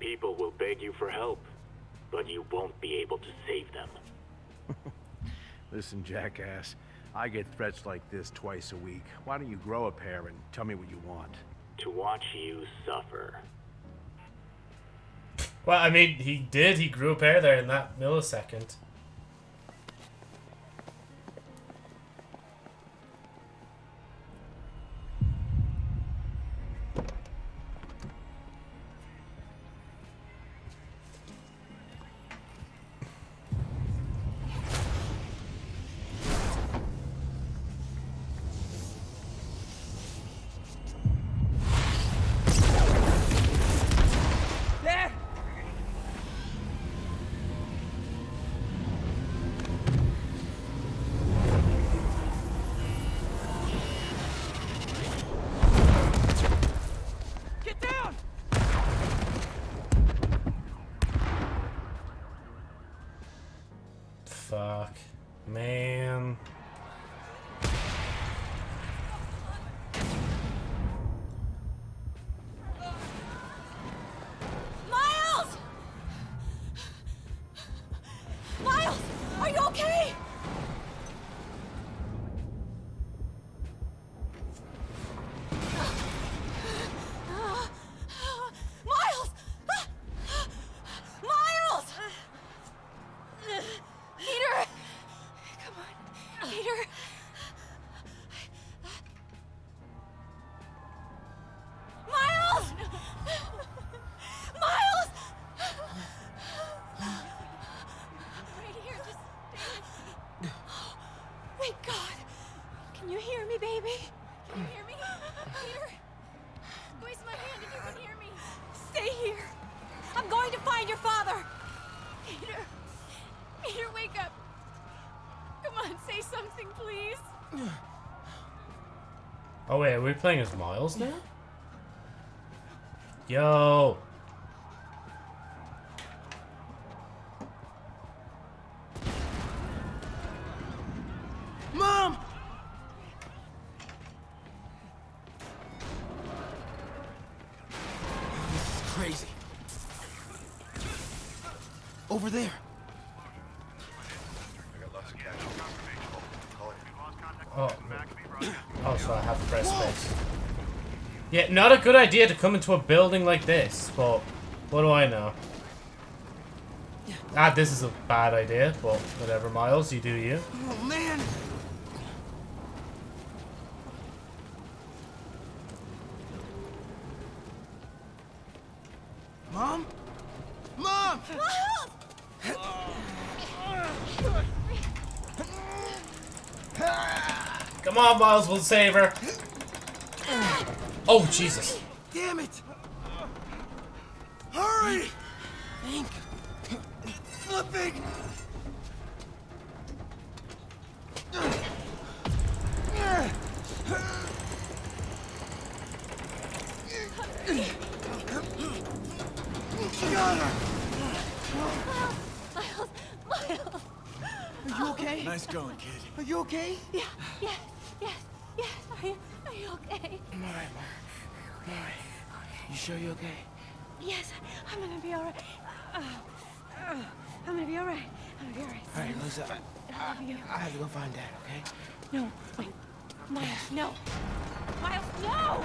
People will beg you for help, but you won't be able to save them. Listen, jackass. I get threats like this twice a week. Why don't you grow a pair and tell me what you want? To watch you suffer. Well, I mean, he did. He grew a pair there in that millisecond. Wait, are we playing as Miles now? Yo. Mom! This is crazy. Over there. Oh. Oh, so I have to press space. Yeah, not a good idea to come into a building like this, but what do I know? Ah, this is a bad idea, but whatever, Miles, you do you. Oh, man! Mom? Mom! Come on, Miles, we'll save her. Oh, Jesus. Damn it! Hurry! Think. Flipping! Got her! Miles, Miles. Are you okay? Nice going, kid. Are you okay? Yeah, yes, yes, yes. Are you, are you okay? I'm alright, Mom. I'm alright. You sure you're okay? Yes, I'm gonna be alright. Uh, uh, I'm gonna be alright. I'm gonna be alright. All right, Lisa. I, I love you. I have to go find Dad, okay? No, wait. Miles, no. Miles, no!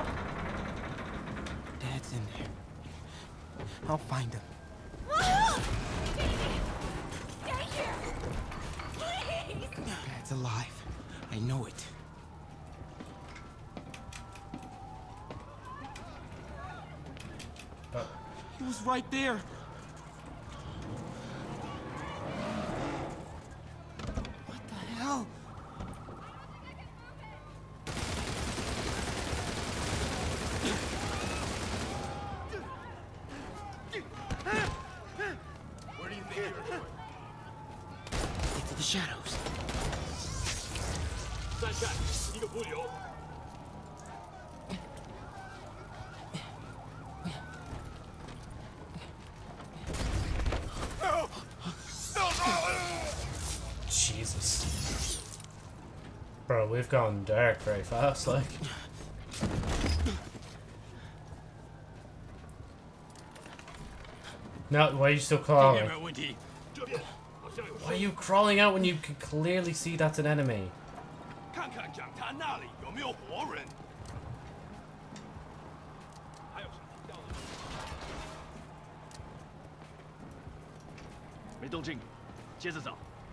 Dad's in there. I'll find him. Ah! Baby! Stay here! Please! Dad's alive. I know it. Uh, He was right there. we've gone dark very fast, like. No, why are you still crawling? Why are you crawling out when you can clearly see that's an enemy?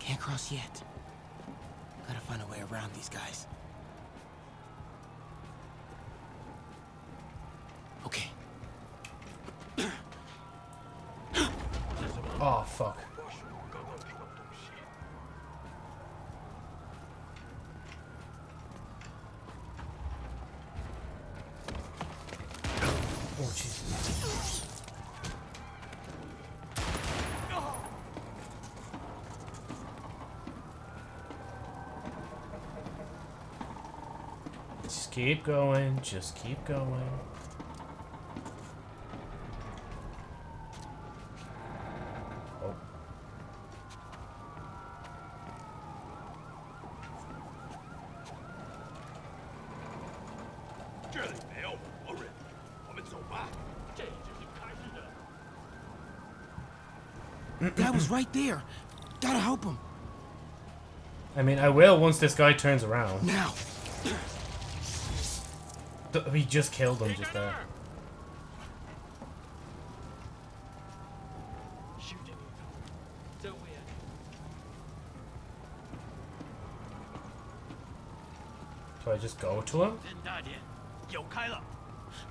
Can't cross yet around these guys. Okay. Oh, fuck. Oh, Jesus. Just keep going, just keep going. Oh. That was right there. Gotta help him. I mean, I will once this guy turns around. Now. We just killed him just there. Do I just go to him?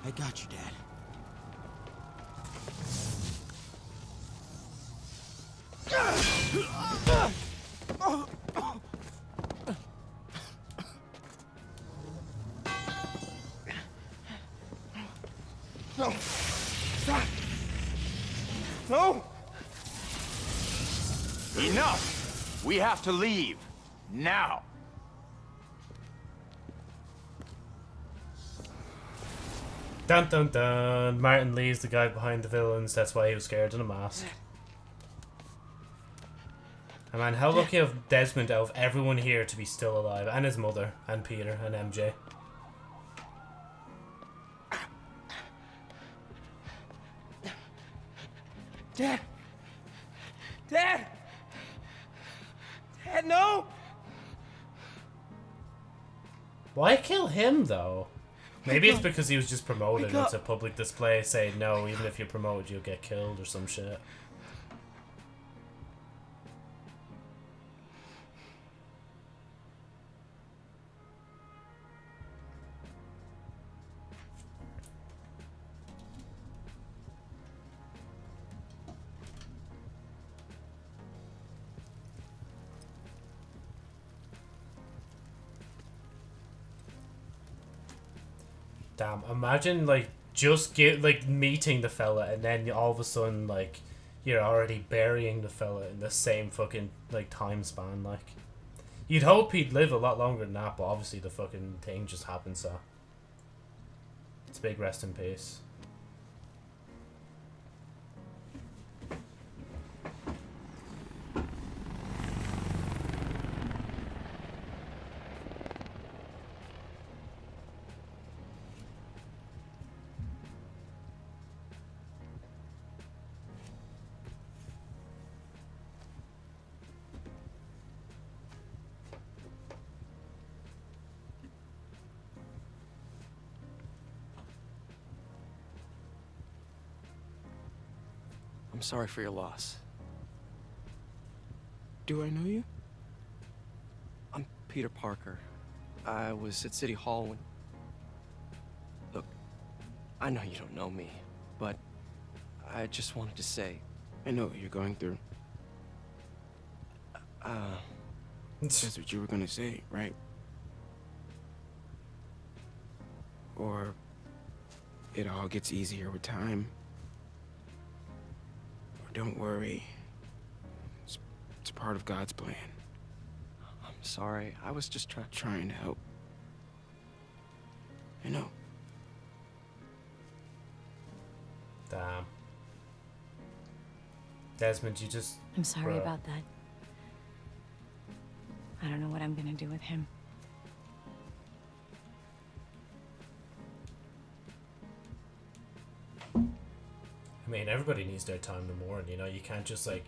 I got you, Dad. Have to leave. Now! Dun dun dun. Martin Li's the guy behind the villains. That's why he was scared in a mask. And man, how lucky of Desmond out of everyone here to be still alive, and his mother, and Peter, and MJ. Dad. Dad. Him though? Maybe it's because he was just promoted. Wake It's a public display saying no, even if you're promoted, you'll get killed or some shit. Imagine like just get like meeting the fella and then all of a sudden like you're already burying the fella in the same fucking like time span like. You'd hope he'd live a lot longer than that but obviously the fucking thing just happened so. It's a big rest in peace sorry for your loss. Do I know you? I'm Peter Parker. I was at City Hall when... Look, I know you don't know me, but I just wanted to say... I know what you're going through. Uh... That's what you were gonna say, right? Or... It all gets easier with time. Or don't worry. It's, it's part of God's plan. I'm sorry. I was just trying... Trying to help. I know. Damn. Desmond, you just. I'm sorry bruh. about that. I don't know what I'm gonna do with him. I mean, everybody needs their time to mourn. You know, you can't just like,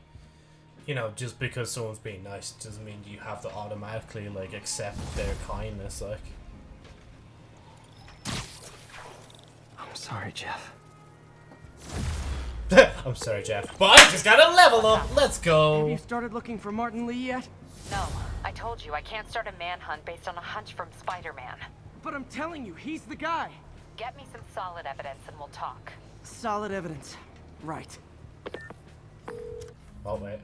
you know, just because someone's being nice doesn't mean you have to automatically like accept their kindness. Like, I'm sorry, Jeff. I'm sorry, Jeff, but I just gotta level up. Let's go! Have go. you started looking for Martin Li yet? No, I told you I can't start a manhunt based on a hunch from Spider-Man. But I'm telling you, he's the guy. Get me some solid evidence and we'll talk. Solid evidence. Right. Oh wait.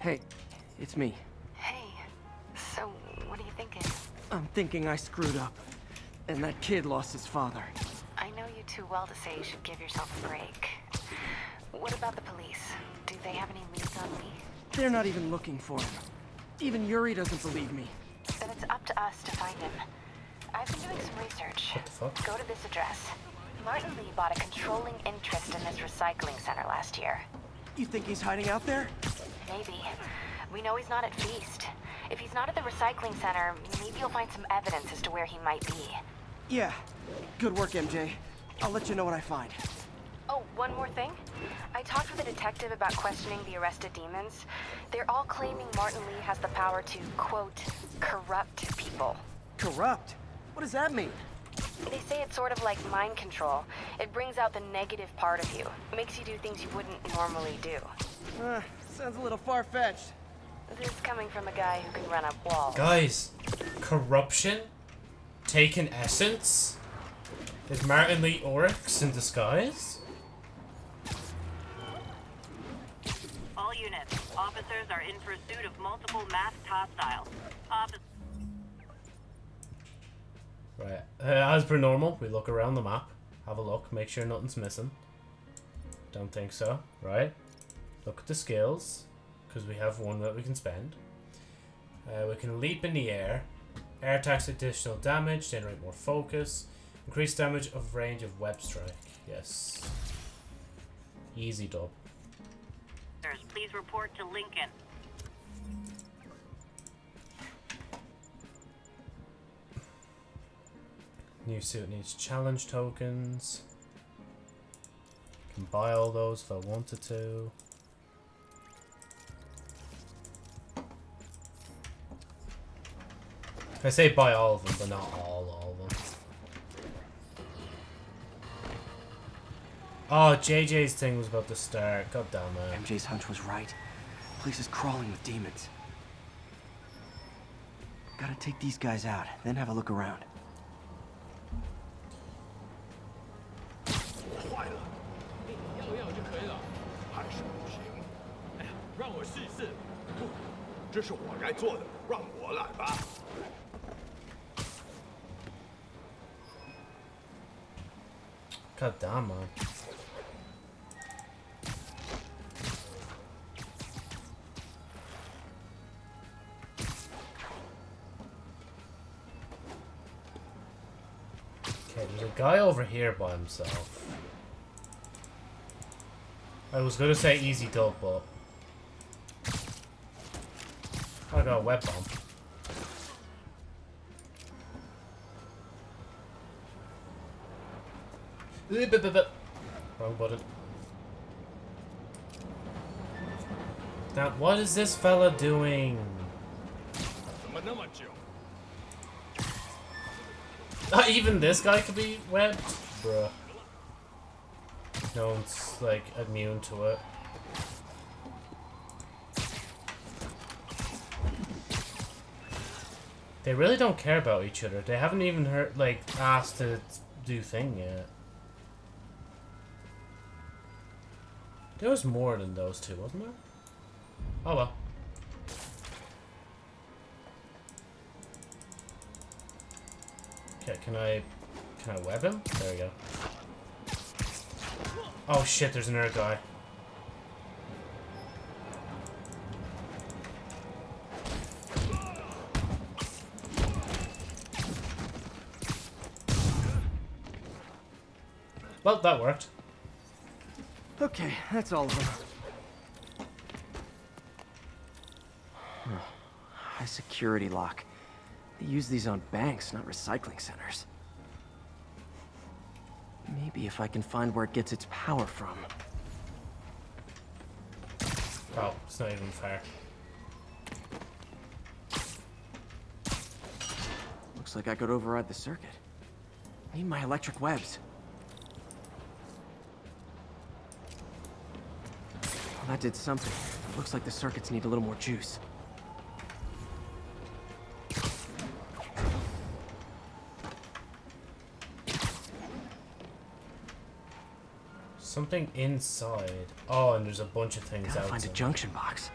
Hey, it's me. Hey, so what are you thinking? I'm thinking I screwed up. And that kid lost his father. I know you too well to say you should give yourself a break. What about the police? Do they have any leads on me? They're not even looking for him. Even Yuri doesn't believe me. Then it's up to us to find him. I've been doing some research. What the fuck? Go to this address. Martin Li bought a controlling interest in this recycling center last year. You think he's hiding out there? Maybe. We know he's not at Feast. If he's not at the recycling center, maybe you'll find some evidence as to where he might be. Yeah. Good work, MJ. I'll let you know what I find. Oh, one more thing. I talked with a detective about questioning the arrested demons. They're all claiming Martin Li has the power to, quote, corrupt people. Corrupt? What does that mean? They say it's sort of like mind control. It brings out the negative part of you. It Makes you do things you wouldn't normally do. Uh, sounds a little far-fetched. This is coming from a guy who can run up walls. Guys, corruption, taken essence. Is Martin Li Oryx in disguise? All units, officers are in pursuit of multiple masked hostiles. Offic Right. Uh, as per normal, we look around the map, have a look, make sure nothing's missing. Don't think so. Right. Look at the skills, because we have one that we can spend. Uh, we can leap in the air. Air attacks additional damage, generate more focus. Increase damage of range of web strike. Yes. Easy dub. please report to Lincoln. New suit needs challenge tokens. Can buy all those if I wanted to. I say buy all of them, but not all, all of them. Oh, JJ's thing was about to start. God damn it. MJ's hunch was right. Place is crawling with demons. Gotta take these guys out, then have a look around. 这是我该做的，让我来吧。 God damn, man. Okay, there's a guy over here by himself. I was gonna say easy dub, but I got a web bomb. Wrong button. Now, what is this fella doing? Not even this guy could be webbed? Bruh. No one's, like, immune to it. They really don't care about each other. They haven't even heard, like, asked to do thing yet. There was more than those two, wasn't there? Oh well. Okay, can I... Can I web him? There we go. Oh shit, there's another guy. Well, that worked. Okay, that's all of them. High security lock. They use these on banks, not recycling centers. Maybe if I can find where it gets its power from. Oh, it's not even fair. Looks like I could override the circuit. Need my electric webs. That did something. It Looks like the circuits need a little more juice. Something inside. Oh, and there's a bunch of things Gotta find a junction box.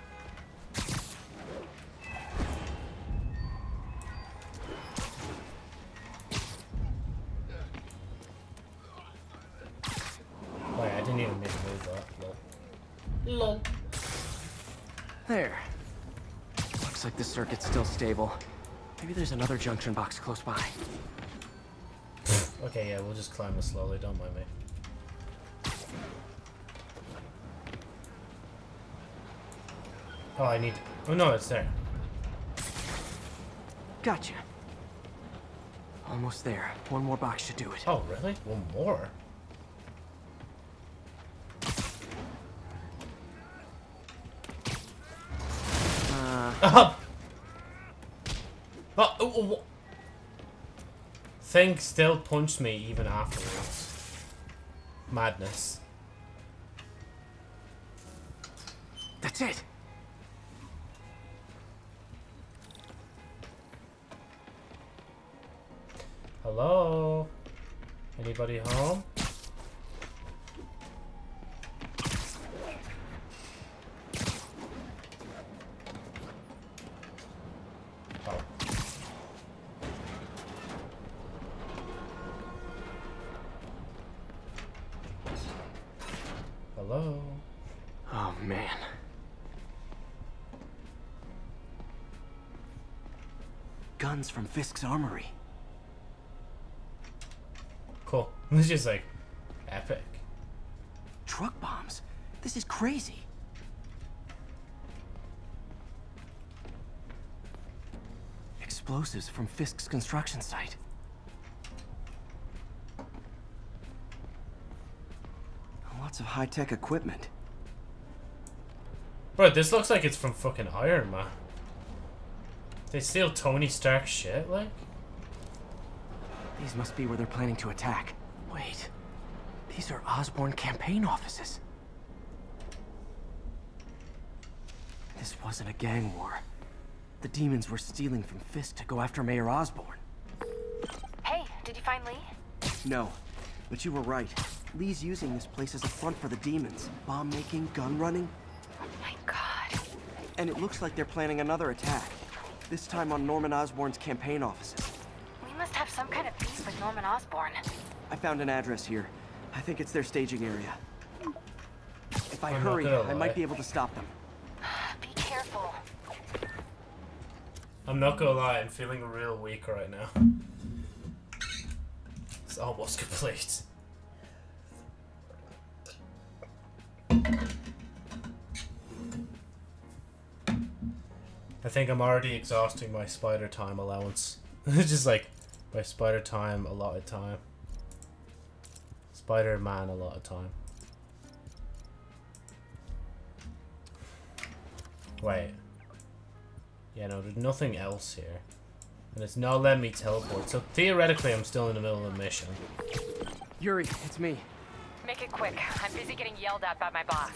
Stable. Maybe there's another junction box close by. Okay, yeah, we'll just climb it slowly, don't mind me. Oh, I need... Oh no, it's there. Gotcha. Almost there. One more box should do it. Oh, really? One more? Uh, Thing still punched me even afterwards. Madness. Fisk's armory. Cool. It's just like epic. Truck bombs? This is crazy. Explosives from Fisk's construction site. Lots of high-tech equipment. Bro, this looks like it's from fucking Iron Man. They steal Tony Stark shit, like? These must be where they're planning to attack. Wait. These are Osborn campaign offices. This wasn't a gang war. The demons were stealing from Fisk to go after Mayor Osborn. Hey, did you find Li? No, but you were right. Li's using this place as a front for the demons. Bomb making, gun running. Oh my god. And it looks like they're planning another attack. This time on Norman Osborn's campaign offices. We must have some kind of beef with Norman Osborn. I found an address here. I think it's their staging area. If I I'm hurry, I might be able to stop them. Be careful. I'm not gonna lie, I'm feeling real weak right now. It's almost complete. I think I'm already exhausting my spider time allowance. it's just like my spider time, a lot of time. Spider Man, a lot of time. Wait. Yeah, no, there's nothing else here. And it's not letting me teleport, so theoretically I'm still in the middle of a mission. Yuri, it's me. Make it quick. I'm busy getting yelled at by my boss.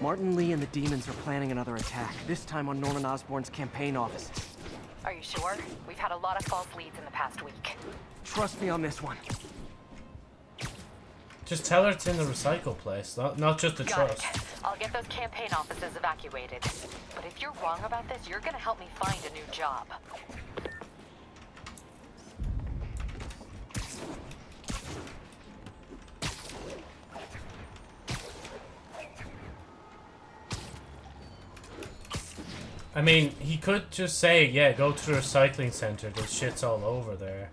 Martin Li and the demons are planning another attack, this time on Norman Osborn's campaign offices. Are you sure? We've had a lot of false leads in the past week. Trust me on this one. Just tell her it's in the recycle place, not not just the Got trust. it. I'll get those campaign offices evacuated. But if you're wrong about this, you're gonna help me find a new job. I mean, he could just say, yeah, go to the recycling center. There's shit's all over there.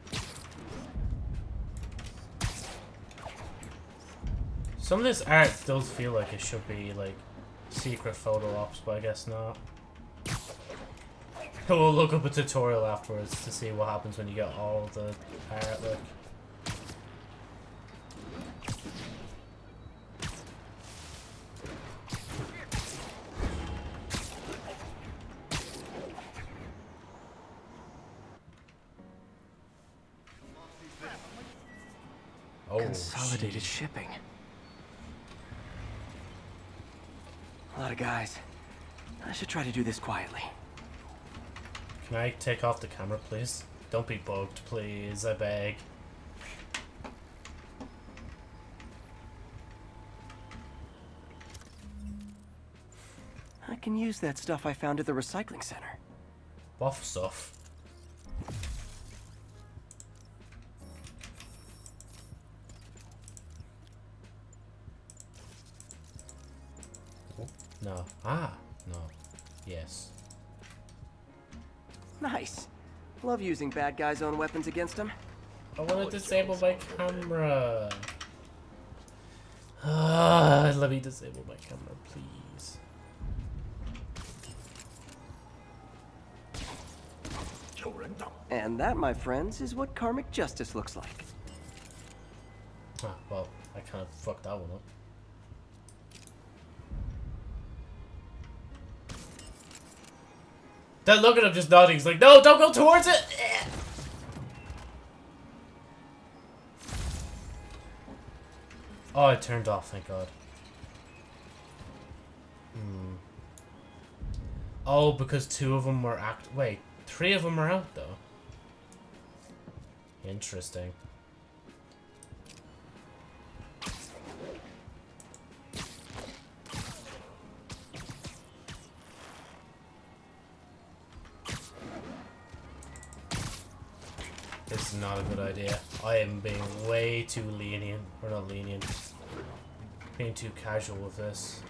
Some of this art does feel like it should be, like, secret photo ops, but I guess not. We'll look up a tutorial afterwards to see what happens when you get all the art, like. Oh, Consolidated shipping. A lot of guys. I should try to do this quietly. Can I take off the camera, please? Don't be bugged, please, I beg. I can use that stuff I found at the recycling center. What stuff? No. Ah, no. Yes. Nice. Love using bad guys' own weapons against them. I want to disable my camera. Ah, let me disable my camera, please. And that, my friends, is what karmic justice looks like. Ah, well, I kind of fucked that one up. That look at him just nodding. He's like, no, don't go towards it. Oh, it turned off. Thank God. Hmm. Oh, because two of them were act. Wait, three of them are out though. Interesting. Idea. I am being way too lenient. Or not lenient. Being too casual with this.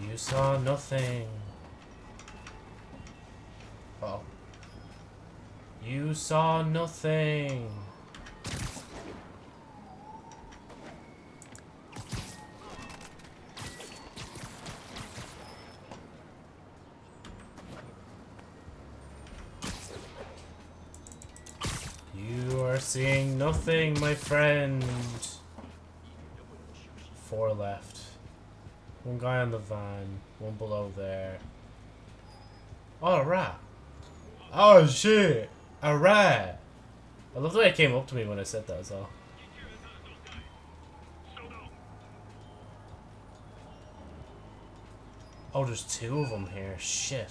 You saw nothing. Oh. You saw nothing. You are seeing nothing, my friend. Four left. One guy on the van. One below there. Oh, a rat. Oh, shit. Alright. I love the way it came up to me when I said that well. Oh, there's two of them here. Shit.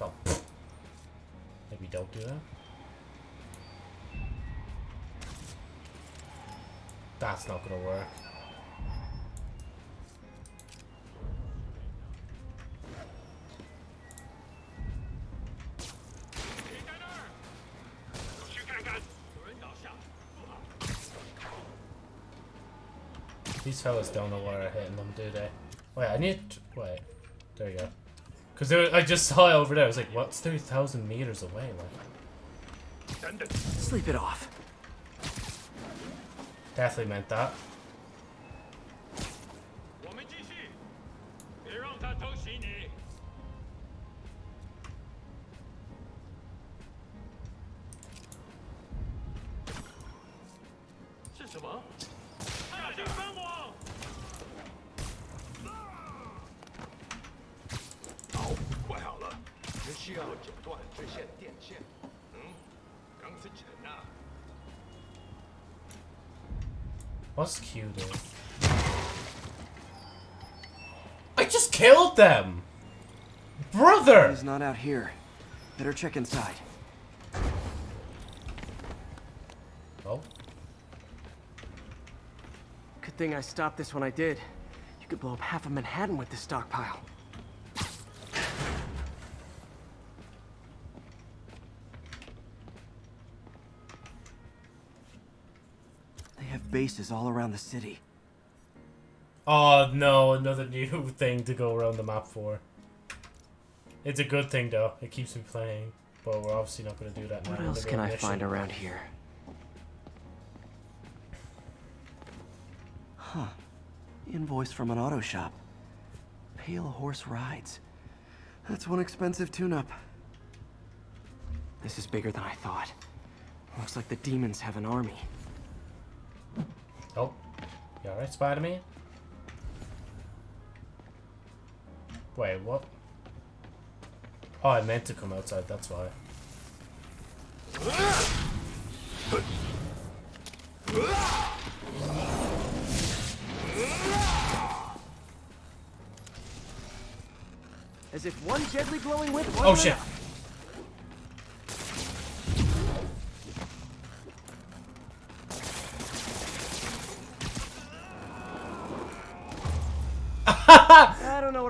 Oh, pfft. Maybe don't That's not gonna work. These fellas don't know where I'm hitting them, do they? Wait, I need... To, wait. There you go. Because I just saw it over there. I was like, what's 3,000 meters away? Like, Sleep it off. definitely meant that. 要剪断这线电线。嗯，钢丝城啊。 What's Q do? I just killed them! Brother! He's not out here. Better check inside. Oh. Good thing I stopped this when I did. You could blow up half of Manhattan with this stockpile. Bases all around the city. Oh no, another new thing to go around the map for. It's a good thing though, it keeps me playing. But we're obviously not going to do that now. What else can I find around here? Huh. Invoice from an auto shop. Pale Horse Rides. That's one expensive tune-up. This is bigger than I thought. Looks like the demons have an army. Oh. You alright, Spider-Man? Wait, what? Oh, I meant to come outside, that's why. As if one deadly glowing whip Oh shit. enough.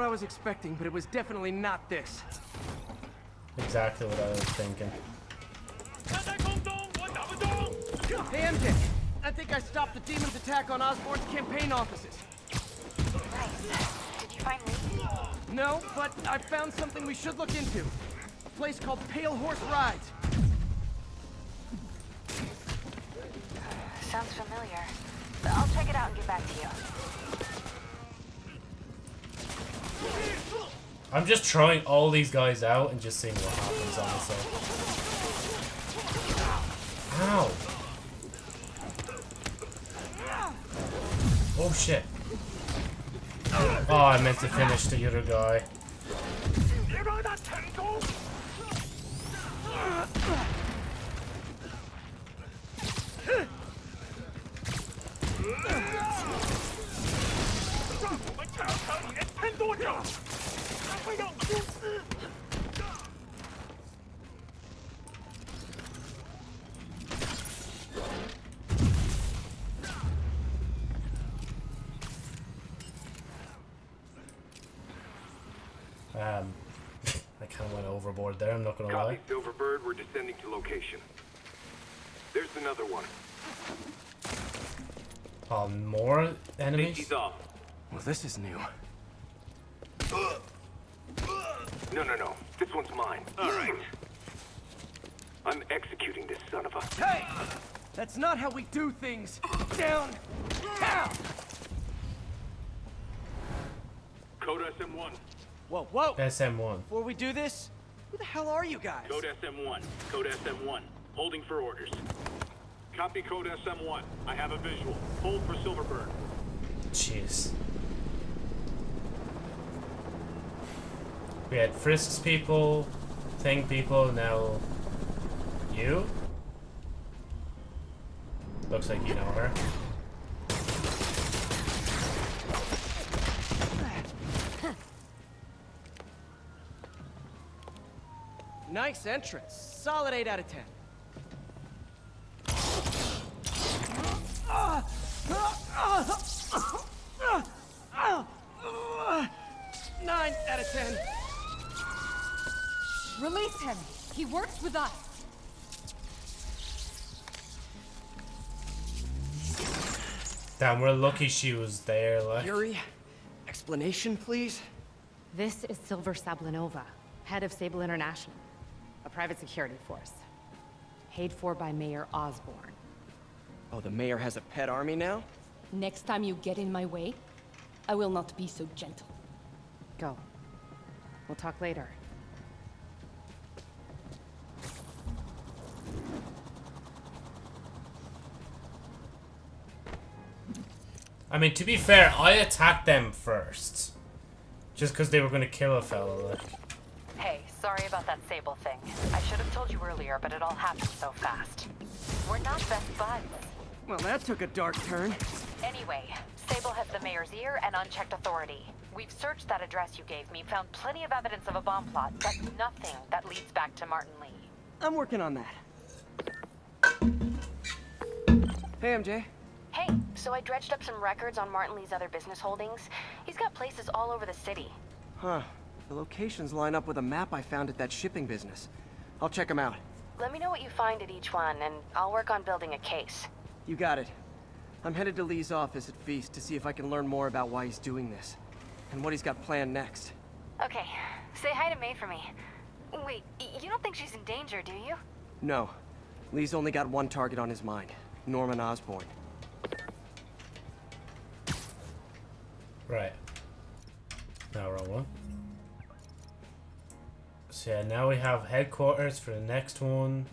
I don't know what I was expecting, but it was definitely not this. Exactly what I was thinking. Hey MJ, I think I stopped the demon's attack on Osborn's campaign offices. Nice. Did you find Li? No, but I found something we should look into. A place called Pale Horse Rides. Sounds familiar. But I'll check it out and get back to you. I'm just trying all these guys out and just seeing what happens, honestly. Ow! Oh shit. Oh, I meant to finish the other guy. Um, I kind of went overboard there, I'm not gonna lie. Silverbird. We're descending to location. There's another one. Oh, more enemies? Safety's off. Well, this is new. No, no, no. This one's mine. All right. I'm executing this son of a... Hey! That's not how we do things. Down! Down! Code SM1. Whoa, whoa! SM1. Before we do this, who the hell are you guys? Code SM1. Code SM1. Holding for orders. Copy code SM1. I have a visual. Hold for Silverbird. Jeez. We had Fisk's people, Thing people, now you? Looks like you know her. Nice entrance. Solid 8 out of 10. Nine out of ten. Release him. He works with us. Damn, we're lucky she was there, like. Yuri, explanation, please? This is Silver Sablinova, head of Sable International, a private security force. Paid for by Mayor Osborn. Oh, the mayor has a pet army now? Next time you get in my way, I will not be so gentle. Go. We'll talk later. I mean, to be fair, I attacked them first. Just because they were going to kill a fellow. Like. Sorry about that Sable thing. I should have told you earlier, but it all happened so fast. We're not best buds. Well, that took a dark turn. Anyway, Sable has the mayor's ear and unchecked authority. We've searched that address you gave me, found plenty of evidence of a bomb plot, but nothing that leads back to Martin Li. I'm working on that. Hey, MJ. Hey, so I dredged up some records on Martin Li's other business holdings. He's got places all over the city. Huh. The locations line up with a map I found at that shipping business. I'll check them out. Let me know what you find at each one, and I'll work on building a case. You got it. I'm headed to Li's office at Feast to see if I can learn more about why he's doing this. And what he's got planned next. Okay, say hi to May for me. Wait, you don't think she's in danger, do you? No. Li's only got one target on his mind. Norman Osborn. Right. Now wrong one. So yeah, now we have headquarters for the next one.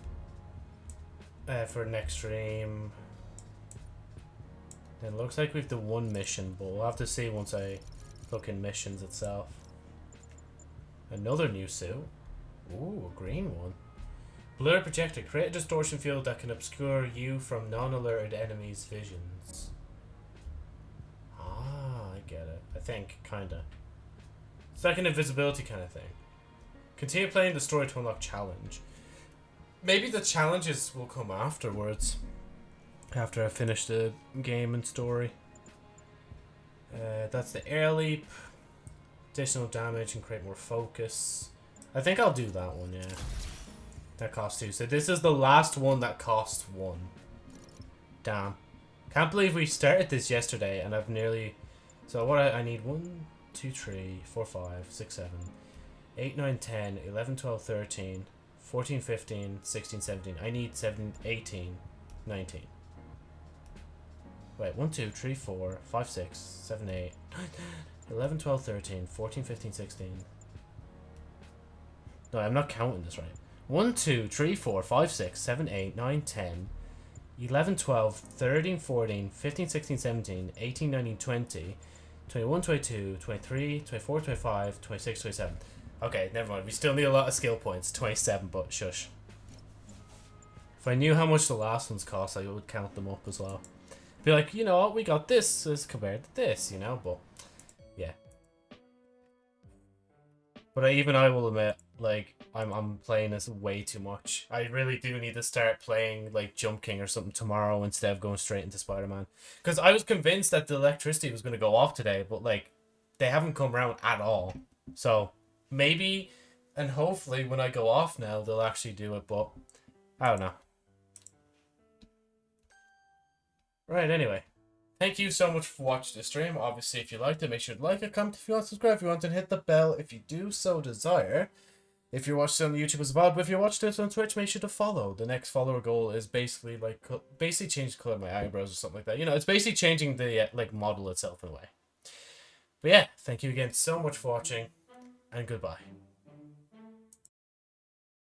Uh, for next stream. It looks like we've the one mission, but we'll have to see once I look in missions itself. Another new suit. Ooh, a green one. Blur projector. Create a distortion field that can obscure you from non-alerted enemies' visions. Ah, I get it. I think, kinda. It's like an invisibility kind of thing. Continue playing the story to unlock challenge. Maybe the challenges will come afterwards. After I finish the game and story. Uh, that's the air leap. Additional damage and create more focus. I think I'll do that one, yeah. That costs two. So this is the last one that costs one. Damn. Can't believe we started this yesterday and I've nearly... So what I, I need one, two, three, four, five, six, seven, eight, nine, ten, eleven, twelve, thirteen, fourteen, fifteen, sixteen, seventeen. I need 7, 18, 19. Wait, 1, 2, 3, 4, 5, 6, 7, 8, 9, 10, 11, 12, 13, 14, 15, 16. No, I'm not counting this right. 1, 2, 3, 4, 5, 6, 7, 8, 9, 10, 11, 12, 13, 14, 15, 16, 17, 18, 19, 20, 21, 22, 23, 24, 25, 26, 27. Okay, never mind. We still need a lot of skill points. 27, but shush. If I knew how much the last ones cost, I would count them up as well. Be like, you know what, we got this as compared to this, you know, but yeah. But I, even I will admit, like, I'm, I'm playing this way too much. I really do need to start playing, like, Jump King or something tomorrow instead of going straight into Spider-Man. Because I was convinced that the electricity was going to go off today, but, like, they haven't come around at all. So, maybe, and hopefully when I go off now, they'll actually do it, but I don't know. Right, anyway. Thank you so much for watching the stream. Obviously, if you liked it, make sure to like it, comment if you want, subscribe if you want, and hit the bell if you do so desire. If you're watching on YouTube as well, but if you're watching this on Twitch, make sure to follow. The next follower goal is basically like basically change the color of my eyebrows or something like that. You know, it's basically changing the uh, like model itself in a way. But yeah, thank you again so much for watching, and goodbye.